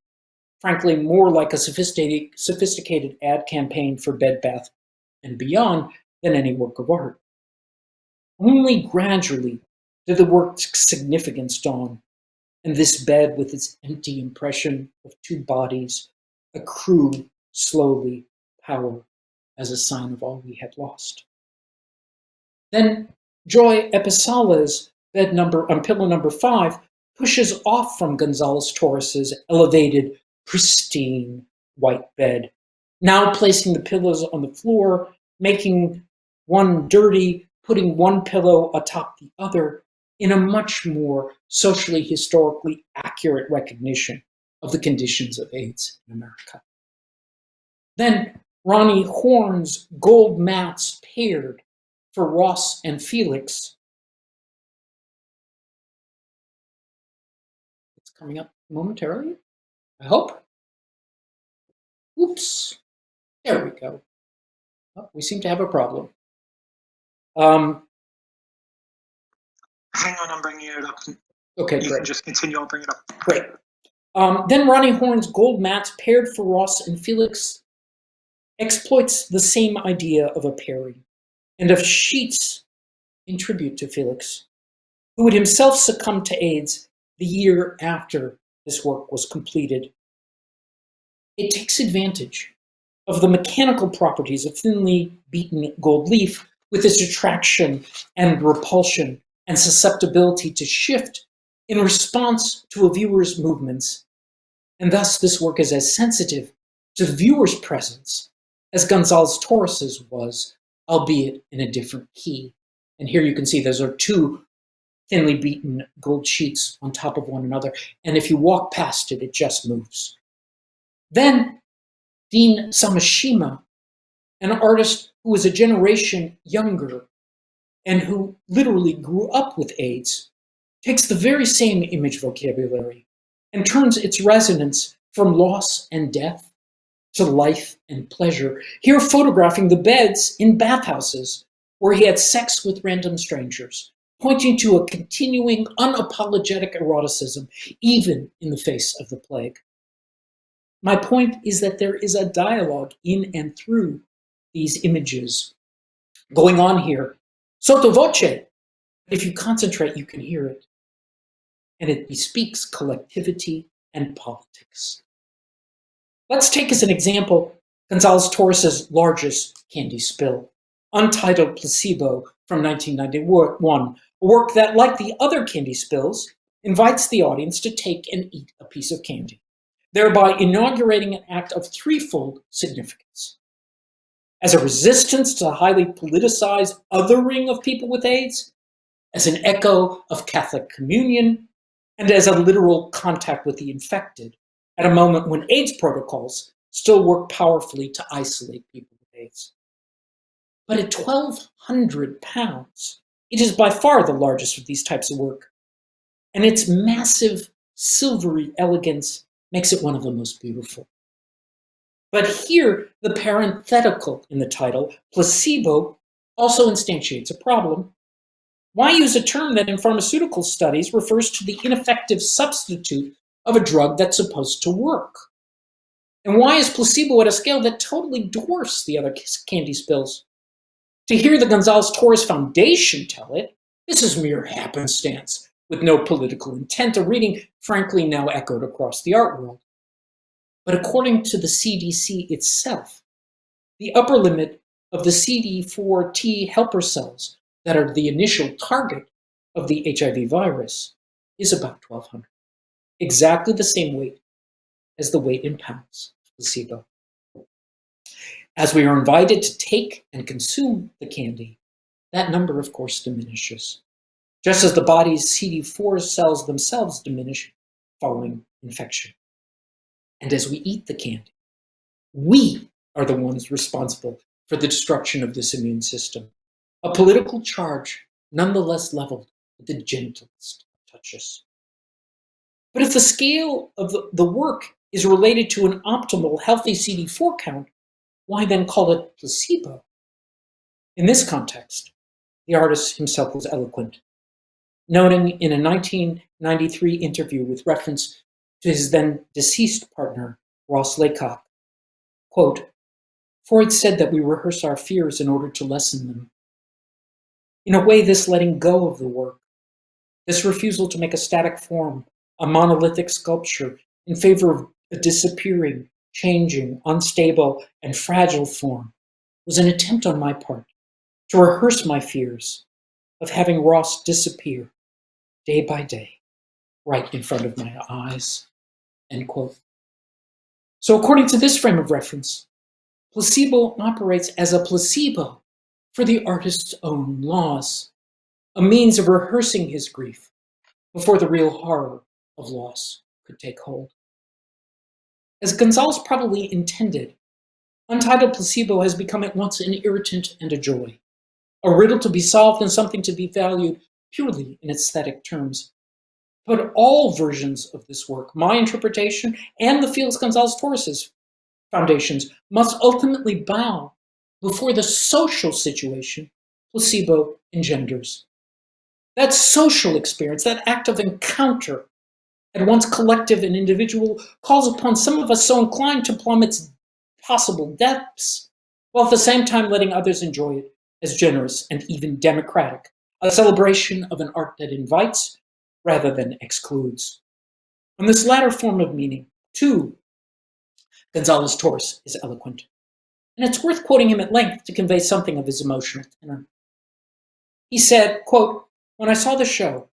frankly, more like a sophisticated, sophisticated ad campaign for Bed Bath and Beyond than any work of art. Only gradually did the work's significance dawn, and this bed with its empty impression of two bodies accrued slowly power as a sign of all we had lost. Then Joy Episalla's bed number on pillow number five pushes off from Gonzalez Torres's elevated pristine white bed. Now placing the pillows on the floor, making one dirty, putting one pillow atop the other in a much more socially, historically accurate recognition of the conditions of AIDS in America. Then Roni Horn's gold mats paired for Ross and Felix. It's coming up momentarily. I hope. Oops. There we go. Oh, we seem to have a problem. Um, Hang on, I'm bringing it up. okay, You great. can just continue, I'll bring it up. Great. Um, then Roni Horn's gold mats paired for Ross and Felix exploits the same idea of a pairing and of sheets in tribute to Felix, who would himself succumb to AIDS the year after this work was completed. It takes advantage of the mechanical properties of thinly beaten gold leaf with its attraction and repulsion and susceptibility to shift in response to a viewer's movements. And thus this work is as sensitive to the viewer's presence as Gonzalez Torres's was, albeit in a different key. And here you can see those are two thinly beaten gold sheets on top of one another. And if you walk past it, it just moves. Then Dean Sameshima, an artist who was a generation younger and who literally grew up with AIDS, takes the very same image vocabulary and turns its resonance from loss and death to life and pleasure, here photographing the beds in bathhouses where he had sex with random strangers, pointing to a continuing unapologetic eroticism, even in the face of the plague. My point is that there is a dialogue in and through these images going on here. Sotto voce, if you concentrate, you can hear it. And it bespeaks collectivity and politics. Let's take as an example Gonzalez Torres's largest candy spill, Untitled Placebo from 1991, a work that, like the other candy spills, invites the audience to take and eat a piece of candy thereby inaugurating an act of threefold significance. As a resistance to the highly politicized othering of people with AIDS, as an echo of Catholic communion, and as a literal contact with the infected at a moment when AIDS protocols still work powerfully to isolate people with AIDS. But at 1,200 pounds, it is by far the largest of these types of work, and its massive silvery elegance makes it one of the most beautiful. But here, the parenthetical in the title, placebo, also instantiates a problem. Why use a term that in pharmaceutical studies refers to the ineffective substitute of a drug that's supposed to work? And why is placebo at a scale that totally dwarfs the other candy spills? To hear the Gonzalez Torres Foundation tell it, this is mere happenstance with no political intent, a reading frankly now echoed across the art world. But according to the CDC itself, the upper limit of the CD4 T helper cells that are the initial target of the HIV virus is about 1200, exactly the same weight as the weight in pounds of placebo. As we are invited to take and consume the candy, that number of course diminishes just as the body's CD4 cells themselves diminish following infection. And as we eat the candy, we are the ones responsible for the destruction of this immune system. A political charge nonetheless leveled with the gentlest touches. But if the scale of the, the work is related to an optimal healthy CD4 count, why then call it placebo? In this context, the artist himself was eloquent noting in a 1993 interview with reference to his then deceased partner, Ross Laycock, quote, Freud said that we rehearse our fears in order to lessen them. In a way, this letting go of the work, this refusal to make a static form, a monolithic sculpture, in favor of a disappearing, changing, unstable, and fragile form, was an attempt on my part to rehearse my fears of having Ross disappear day by day, right in front of my eyes, end quote. So according to this frame of reference, placebo operates as a placebo for the artist's own loss, a means of rehearsing his grief before the real horror of loss could take hold. As Gonzalez probably intended, Untitled Placebo has become at once an irritant and a joy, a riddle to be solved and something to be valued purely in aesthetic terms. But all versions of this work, my interpretation and the Felix Gonzalez Torres's foundations, must ultimately bow before the social situation placebo engenders. That social experience, that act of encounter, at once collective and individual, calls upon some of us so inclined to plumb its possible depths, while at the same time letting others enjoy it as generous and even democratic a celebration of an art that invites rather than excludes. On this latter form of meaning, too, Gonzalez Torres is eloquent. And it's worth quoting him at length to convey something of his emotional tenor. He said, quote, when I saw the show,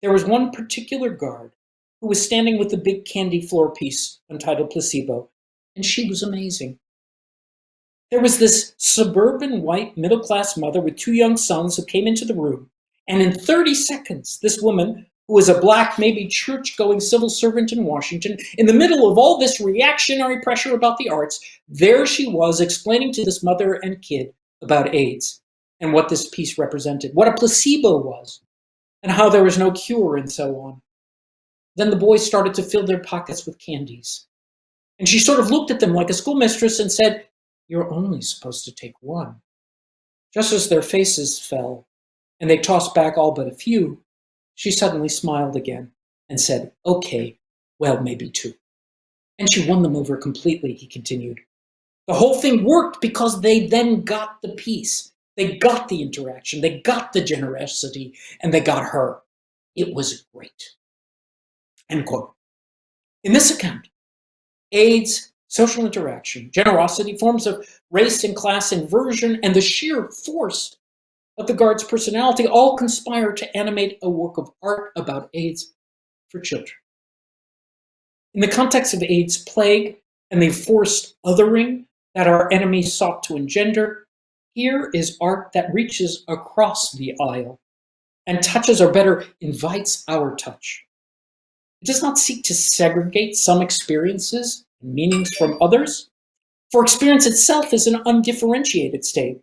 there was one particular guard who was standing with the big candy floor piece entitled Placebo, and she was amazing. There was this suburban white middle-class mother with two young sons who came into the room, And in 30 seconds, this woman, who was a black, maybe church-going civil servant in Washington, in the middle of all this reactionary pressure about the arts, there she was explaining to this mother and kid about AIDS and what this piece represented, what a placebo was, and how there was no cure and so on. Then the boys started to fill their pockets with candies. And she sort of looked at them like a schoolmistress and said, you're only supposed to take one. Just as their faces fell and they tossed back all but a few, she suddenly smiled again and said, okay, well, maybe two. And she won them over completely, he continued. The whole thing worked because they then got the piece. They got the interaction, they got the generosity, and they got her. It was great. End quote. In this account, AIDS, social interaction, generosity, forms of race and class inversion, and the sheer force of the guard's personality all conspire to animate a work of art about AIDS for children. In the context of AIDS plague and the forced othering that our enemies sought to engender, here is art that reaches across the aisle and touches, or better, invites our touch. It does not seek to segregate some experiences and meanings from others, for experience itself is an undifferentiated state,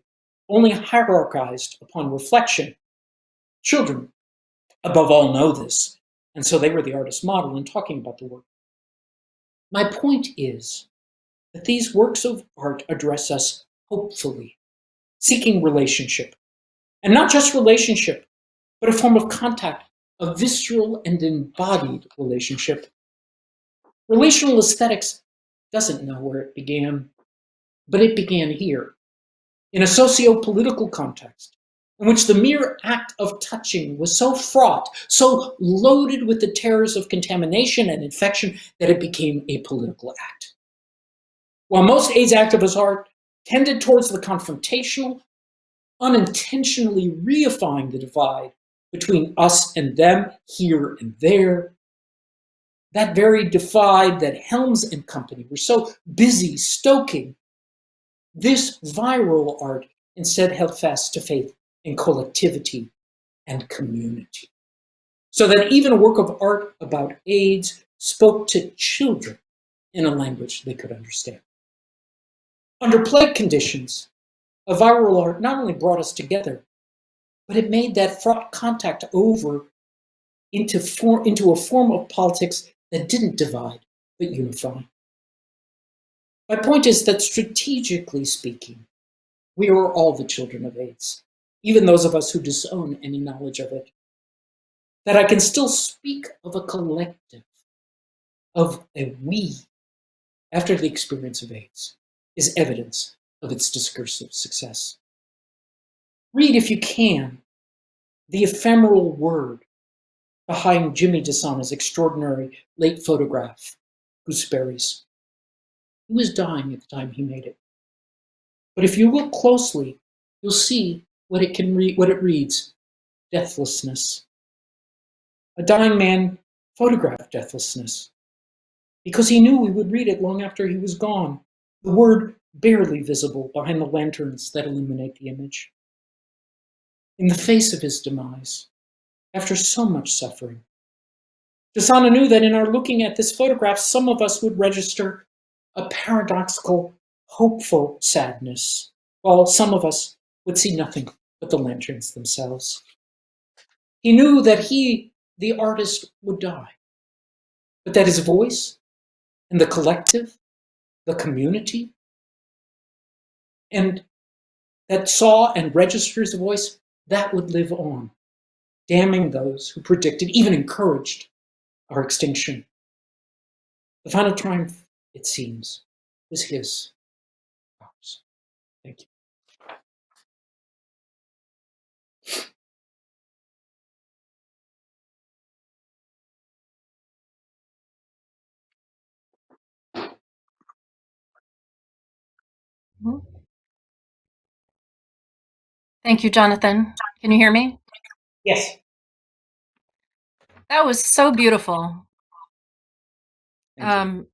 only hierarchized upon reflection. Children, above all, know this, and so they were the artist's model in talking about the work. My point is that these works of art address us hopefully, seeking relationship, and not just relationship, but a form of contact, a visceral and embodied relationship. Relational aesthetics doesn't know where it began, but it began here in a socio-political context in which the mere act of touching was so fraught, so loaded with the terrors of contamination and infection that it became a political act. While most AIDS activists art tended towards the confrontational, unintentionally reifying the divide between us and them here and there, that very divide that Helms and company were so busy stoking this viral art instead held fast to faith in collectivity and community. So that even a work of art about AIDS spoke to children in a language they could understand. Under plague conditions, a viral art not only brought us together, but it made that fraught contact over into, for, into a form of politics that didn't divide, but unify. My point is that strategically speaking, we are all the children of AIDS, even those of us who disown any knowledge of it. That I can still speak of a collective, of a we, after the experience of AIDS, is evidence of its discursive success. Read, if you can, the ephemeral word behind Jimmy DeSana's extraordinary late photograph, Gooseberries. He was dying at the time he made it. But if you look closely, you'll see what it can read, what it reads, deathlessness. A dying man photographed deathlessness because he knew we would read it long after he was gone. The word barely visible behind the lanterns that illuminate the image. In the face of his demise, after so much suffering, DeSana knew that in our looking at this photograph, some of us would register a paradoxical, hopeful sadness, while some of us would see nothing but the lanterns themselves. He knew that he, the artist, would die, but that his voice and the collective, the community, and that saw and registered his voice, that would live on, damning those who predicted, even encouraged, our extinction. The final triumph it seems, was his. Thank you. Thank you, Jonathan. Can you hear me? Yes. That was so beautiful. Um,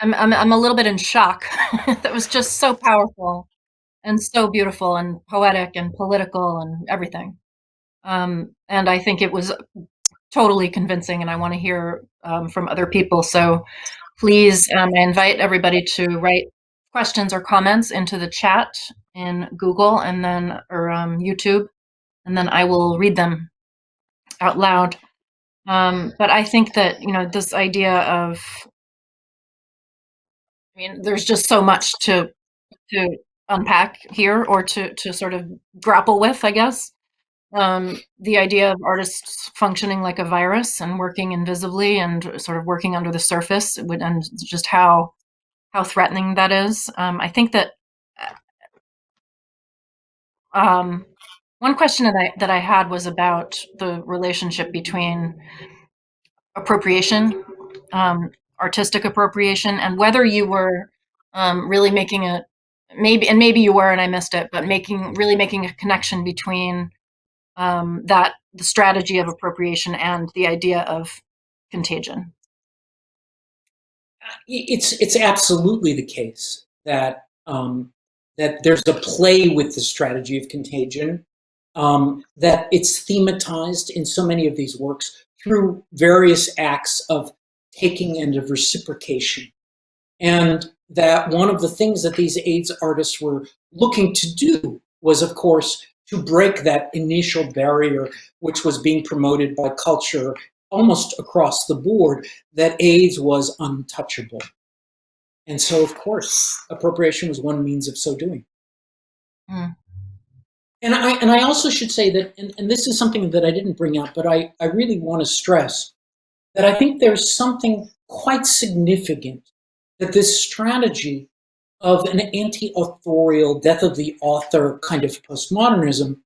I'm, I'm, I'm a little bit in shock. that was just so powerful and so beautiful and poetic and political and everything. Um, and I think it was totally convincing, and I want to hear um, from other people. So please, um, I invite everybody to write questions or comments into the chat in Google and then or um, YouTube, and then I will read them out loud. Um, but I think that you know this idea of, mean, there's just so much to to unpack here or to to sort of grapple with, I guess. Um, the idea of artists functioning like a virus and working invisibly and sort of working under the surface, would, and just how how threatening that is. Um, I think that um, one question that I that I had was about the relationship between appropriation, um, artistic appropriation, and whether you were um, really making a maybe and maybe you were and I missed it, but making really making a connection between um, that the strategy of appropriation and the idea of contagion. It's it's absolutely the case that um, that there's a play with the strategy of contagion, um, that it's thematized in so many of these works through various acts of taking and of reciprocation. And that one of the things that these AIDS artists were looking to do was, of course, to break that initial barrier which was being promoted by culture almost across the board that AIDS was untouchable. And so, of course, appropriation was one means of so doing. Mm. And I and I also should say that, and, and this is something that I didn't bring up, but I, I really want to stress that I think there's something quite significant that this strategy of an anti-authorial death of the author kind of postmodernism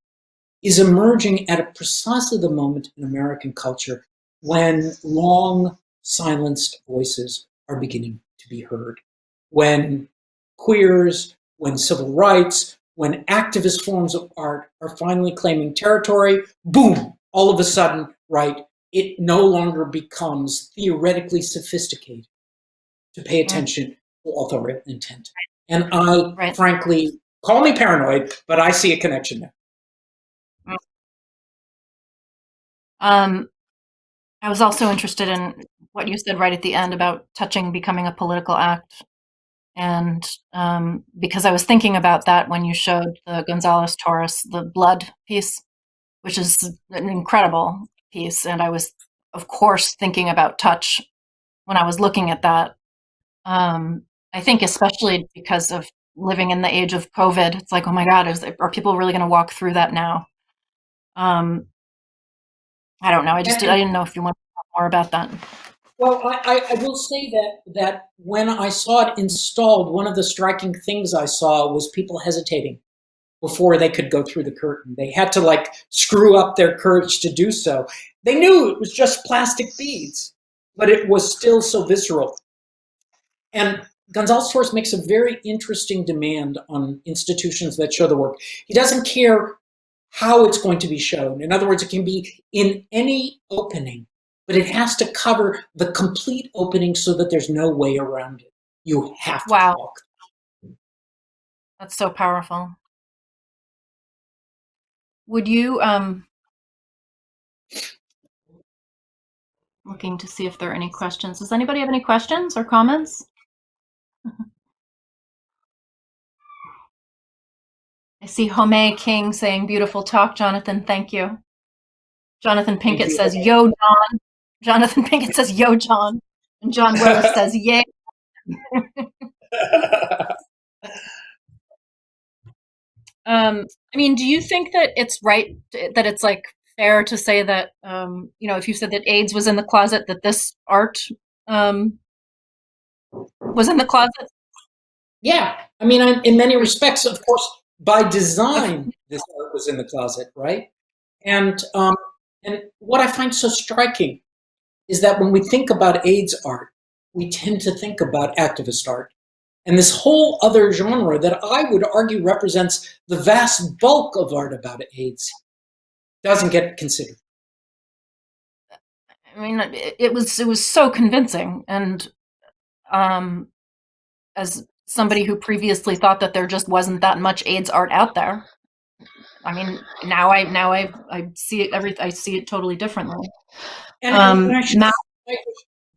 is emerging at a precisely the moment in American culture when long silenced voices are beginning to be heard. When queers, when civil rights, when activist forms of art are finally claiming territory, boom, all of a sudden, right, it no longer becomes theoretically sophisticated to pay attention to authorial intent. And I, right. frankly, call me paranoid, but I see a connection there. Um, I was also interested in what you said right at the end about touching becoming a political act. And um, because I was thinking about that when you showed the Gonzalez Torres, the blood piece, which is an incredible piece. And I was, of course, thinking about touch when I was looking at that. Um, I think especially because of living in the age of COVID, it's like, oh my God, is, are people really going to walk through that now? Um, I don't know. I just I didn't know if you want to talk more about that. Well, I, I will say that that when I saw it installed, one of the striking things I saw was people hesitating before they could go through the curtain. They had to like screw up their courage to do so. They knew it was just plastic beads, but it was still so visceral. And Gonzalez Torres makes a very interesting demand on institutions that show the work. He doesn't care how it's going to be shown. In other words, it can be in any opening, but it has to cover the complete opening so that there's no way around it. You have to wow. walk. That's so powerful. Would you, um, looking to see if there are any questions. Does anybody have any questions or comments? I see Home King saying, beautiful talk, Jonathan. Thank you. Jonathan Pinkett you. says, yo, John. Jonathan Pinkett says, yo, John. And John Willis says, yay. Um, I mean, do you think that it's right, that it's like fair to say that, um, you know, if you said that AIDS was in the closet, that this art um, was in the closet? Yeah, I mean, in many respects, of course, by design, this art was in the closet, right? And um, and what I find so striking is that when we think about AIDS art, we tend to think about activist art. And this whole other genre that I would argue represents the vast bulk of art about AIDS doesn't get considered. I mean, it, was it was so convincing, and um, as somebody who previously thought that there just wasn't that much AIDS art out there, I mean, now I now I I see it every I see it totally differently. And, Um, and I should, Matt-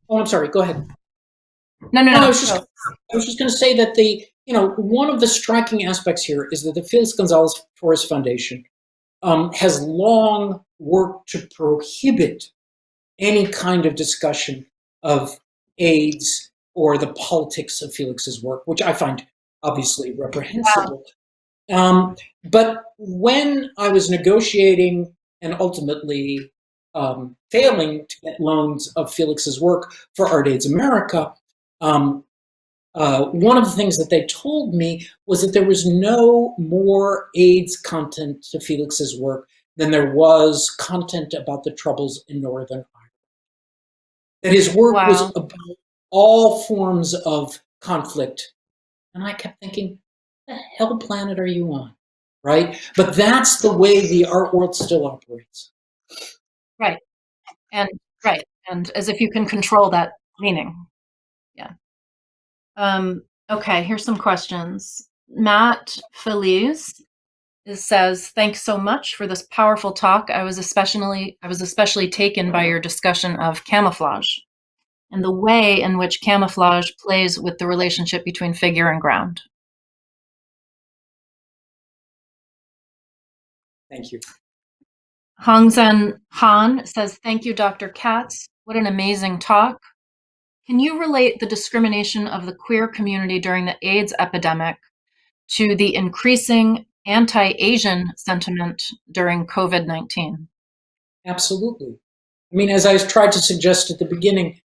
oh, I'm sorry. Go ahead. No, no, No, no. I was just, just going to say that the, you know, one of the striking aspects here is that the Felix Gonzalez Torres Foundation um, has long worked to prohibit any kind of discussion of AIDS or the politics of Felix's work, which I find obviously reprehensible. Um, but when I was negotiating and ultimately um, failing to get loans of Felix's work for Art AIDS America, um, uh, one of the things that they told me was that there was no more AIDS content to Felix's work than there was content about the troubles in Northern Ireland. That his work was about all forms of conflict. And I kept thinking, the hell planet are you on? Right? But that's the way the art world still operates. Right. And right and as if you can control that meaning um okay here's some questions matt feliz says thanks so much for this powerful talk i was especially i was especially taken by your discussion of camouflage and the way in which camouflage plays with the relationship between figure and ground Thank you. Hongzhen Han says, Thank you, Dr. Katz. What an amazing talk. Can you relate the discrimination of the queer community during the AIDS epidemic to the increasing anti Asian sentiment during COVID 19? Absolutely. I mean, as I tried to suggest at the beginning,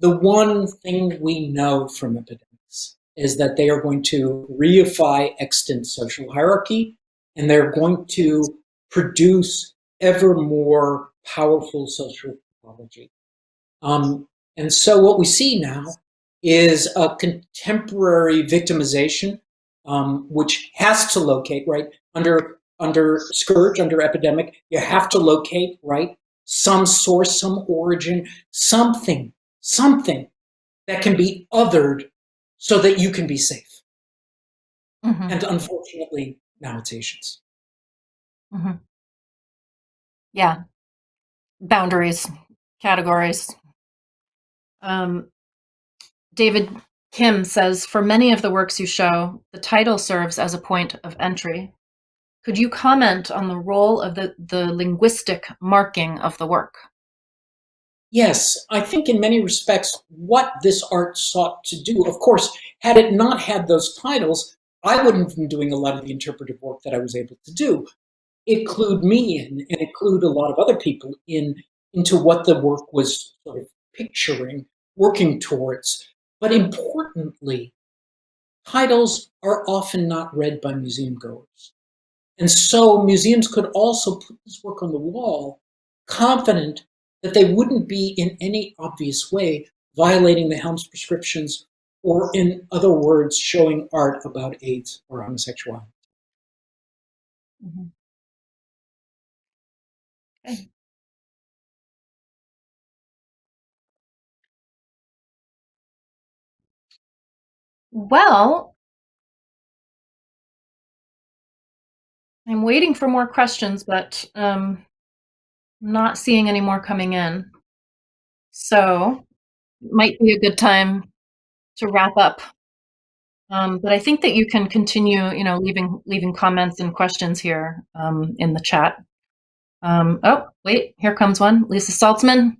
the one thing we know from epidemics is that they are going to reify extant social hierarchy and they're going to produce ever more powerful social pathology. Um, and so what we see now is a contemporary victimization, um, which has to locate, right, under, under scourge, under epidemic, you have to locate, right, some source, some origin, something, something that can be othered so that you can be safe. Mhm, And unfortunately, now it's Asians. mhm. Yeah. Boundaries, categories. Um, David Kim says, For many of the works you show, the title serves as a point of entry. Could you comment on the role of the, the linguistic marking of the work? Yes, I think in many respects, what this art sought to do, of course, had it not had those titles, I wouldn't have been doing a lot of the interpretive work that I was able to do. Include me in, and include a lot of other people in into what the work was sort of picturing, working towards. But importantly, titles are often not read by museum goers. And so museums could also put this work on the wall, confident that they wouldn't be in any obvious way violating the Helms prescriptions or in other words, showing art about AIDS or homosexuality. Mhm. Okay. Well, I'm waiting for more questions, but um, not seeing any more coming in. So, might be a good time to wrap up. Um, but I think that you can continue, you know, leaving leaving comments and questions here um, in the chat. Um, oh, wait, here comes one. Lisa Saltzman.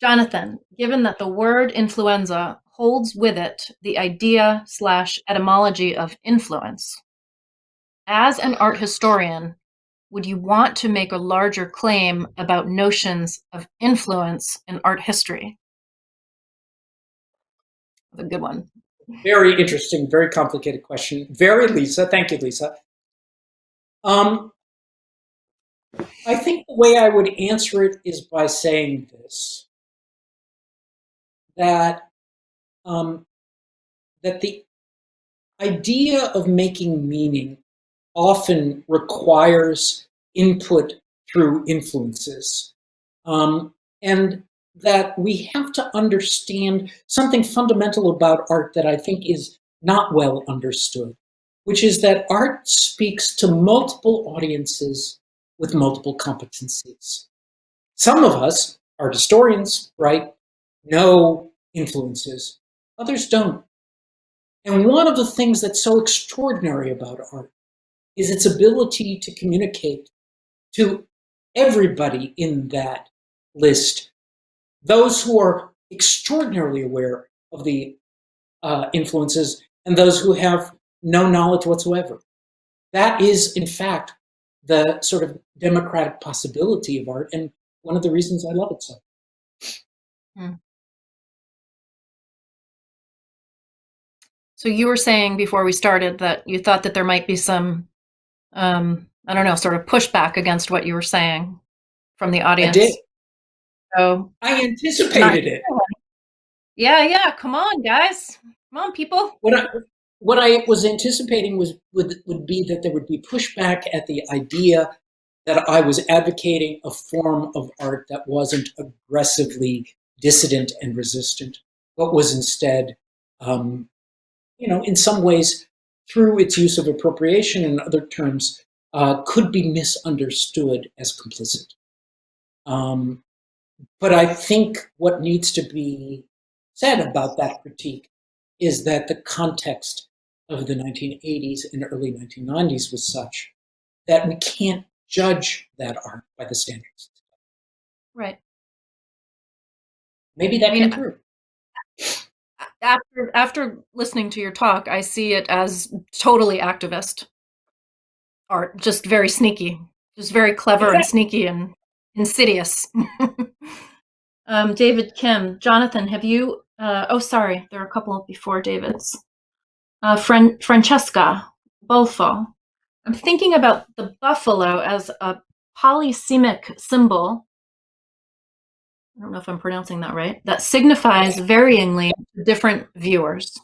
Jonathan, given that the word influenza holds with it the idea slash etymology of influence, as an art historian, would you want to make a larger claim about notions of influence in art history? A good one. Very interesting, very complicated question. Very Lisa, thank you, Lisa. Um, I think the way I would answer it is by saying this, that, um, that the idea of making meaning often requires input through influences. Um, and that we have to understand something fundamental about art that I think is not well understood. which is that art speaks to multiple audiences with multiple competencies. Some of us, art historians, right, know influences, others don't. And one of the things that's so extraordinary about art is its ability to communicate to everybody in that list, those who are extraordinarily aware of the uh, influences and those who have no knowledge whatsoever. That is, in fact, the sort of democratic possibility of art and one of the reasons I love it so. So you were saying before we started that you thought that there might be some, um, I don't know, sort of pushback against what you were saying from the audience. I did. So I anticipated it. yeah, yeah, come on, guys, come on, people. What I, what I was anticipating was would, would be that there would be pushback at the idea that I was advocating a form of art that wasn't aggressively dissident and resistant, but was instead, um, you know, in some ways, through its use of appropriation and other terms, uh, could be misunderstood as complicit. Um, but I think what needs to be said about that critique is that the context of the 1980s and early 1990s was such that we can't judge that art by the standards. Right. Maybe that I mean, can improve. After after listening to your talk, I see it as totally activist art, just very sneaky, just very clever and sneaky and insidious. um, David Kim, Jonathan, have you? Uh, oh, sorry, there are a couple before David's. Uh, Fran- Francesca Bolfo. I'm thinking about the buffalo as a polysemic symbol. I don't know if I'm pronouncing that right. That signifies varyingly different viewers.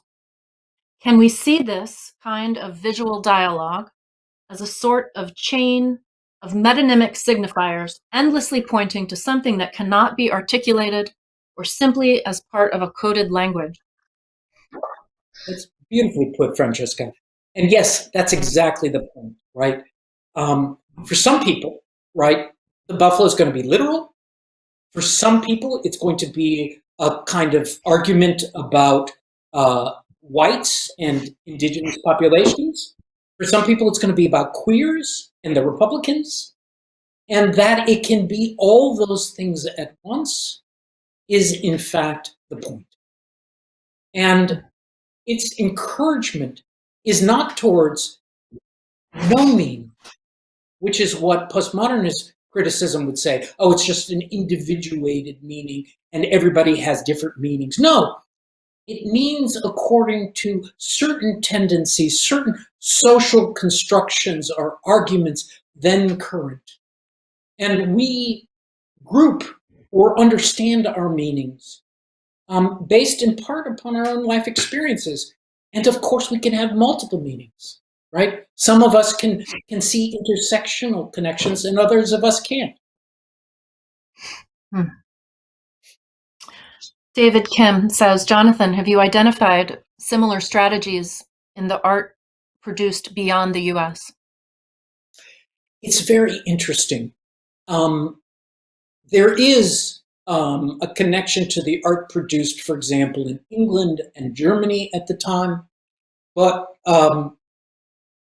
Can we see this kind of visual dialogue as a sort of chain of metonymic signifiers endlessly pointing to something that cannot be articulated or simply as part of a coded language? That's beautifully put, Francesca. And yes, that's exactly the point, right? Um, for some people, right, the buffalo is going to be literal. For some people, it's going to be a kind of argument about uh, whites and indigenous populations. For some people, it's going to be about queers and the Republicans. And that it can be all those things at once is, in fact, the point. And its encouragement is not towards no which is what postmodernist criticism would say. Oh, it's just an individuated meaning and everybody has different meanings. No, it means according to certain tendencies, certain social constructions or arguments then current. And we group or understand our meanings um, based in part upon our own life experiences. And of course, we can have multiple meanings, right? Some of us can, can see intersectional connections and others of us can't. Hmm. David Kim says, Jonathan, have you identified similar strategies in the art produced beyond the US? It's very interesting. Um, there is um, a connection to the art produced, for example, in England and Germany at the time. But um,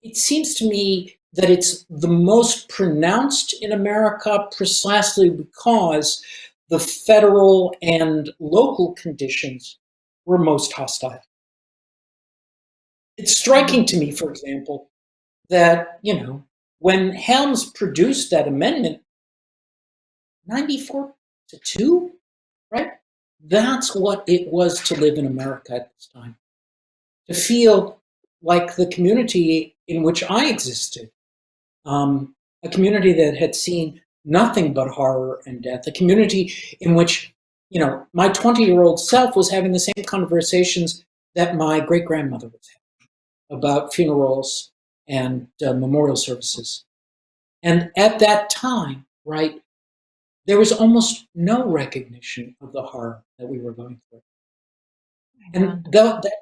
it seems to me that it's the most pronounced in America precisely because the federal and local conditions were most hostile. It's striking to me, for example, that, you know, when Helms produced that amendment, 94 to 2, right? That's what it was to live in America at this time. To feel like the community in which I existed, um, a community that had seen nothing but horror and death, a community in which, you know, my 20 year old self was having the same conversations that my great grandmother was having about funerals and uh, memorial services. And at that time, right, there was almost no recognition of the horror that we were going through. And the, that,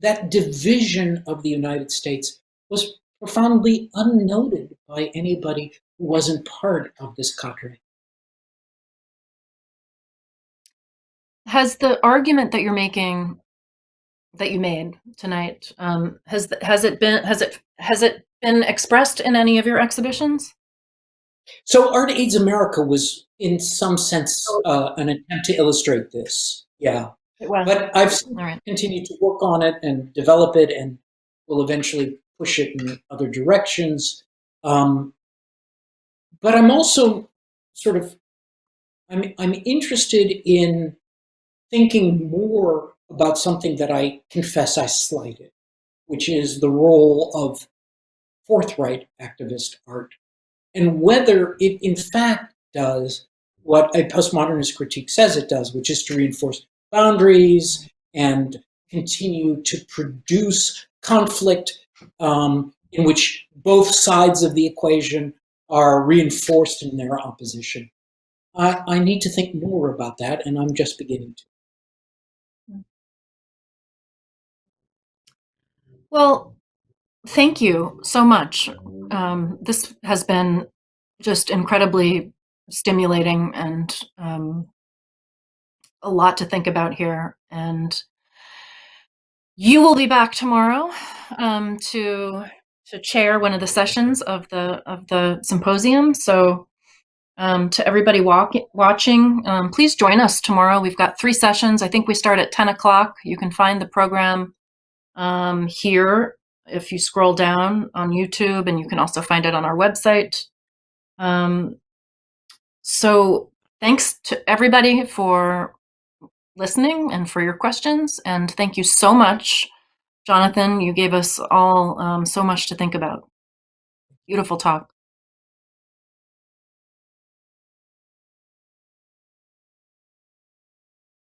that division of the United States was profoundly unnoted by anybody who wasn't part of this cadre. Has the argument that you're making, that you made tonight, um, has has it been has it has it been expressed in any of your exhibitions? So Art Aids America was, in some sense, uh, an attempt to illustrate this. Yeah, Was. but I've right. continued to work on it and develop it, and will eventually push it in other directions. Um, but I'm also sort of, I'm I'm interested in thinking more about something that I confess I slighted, which is the role of forthright activist art and whether it in fact does what a postmodernist critique says it does, which is to reinforce boundaries and continue to produce conflict um, in which both sides of the equation are reinforced in their opposition. I, I need to think more about that, and I'm just beginning to. Well, thank you so much. Um, this has been just incredibly stimulating and um, a lot to think about here. And you will be back tomorrow um, to to chair one of the sessions of the of the symposium. So. Um, to everybody walk, watching, um, please join us tomorrow. We've got three sessions. I think we start at 10 o'clock. You can find the program um, here if you scroll down on YouTube, and you can also find it on our website. Um, so thanks to everybody for listening and for your questions. And thank you so much, Jonathan. You gave us all um, so much to think about. Beautiful talk.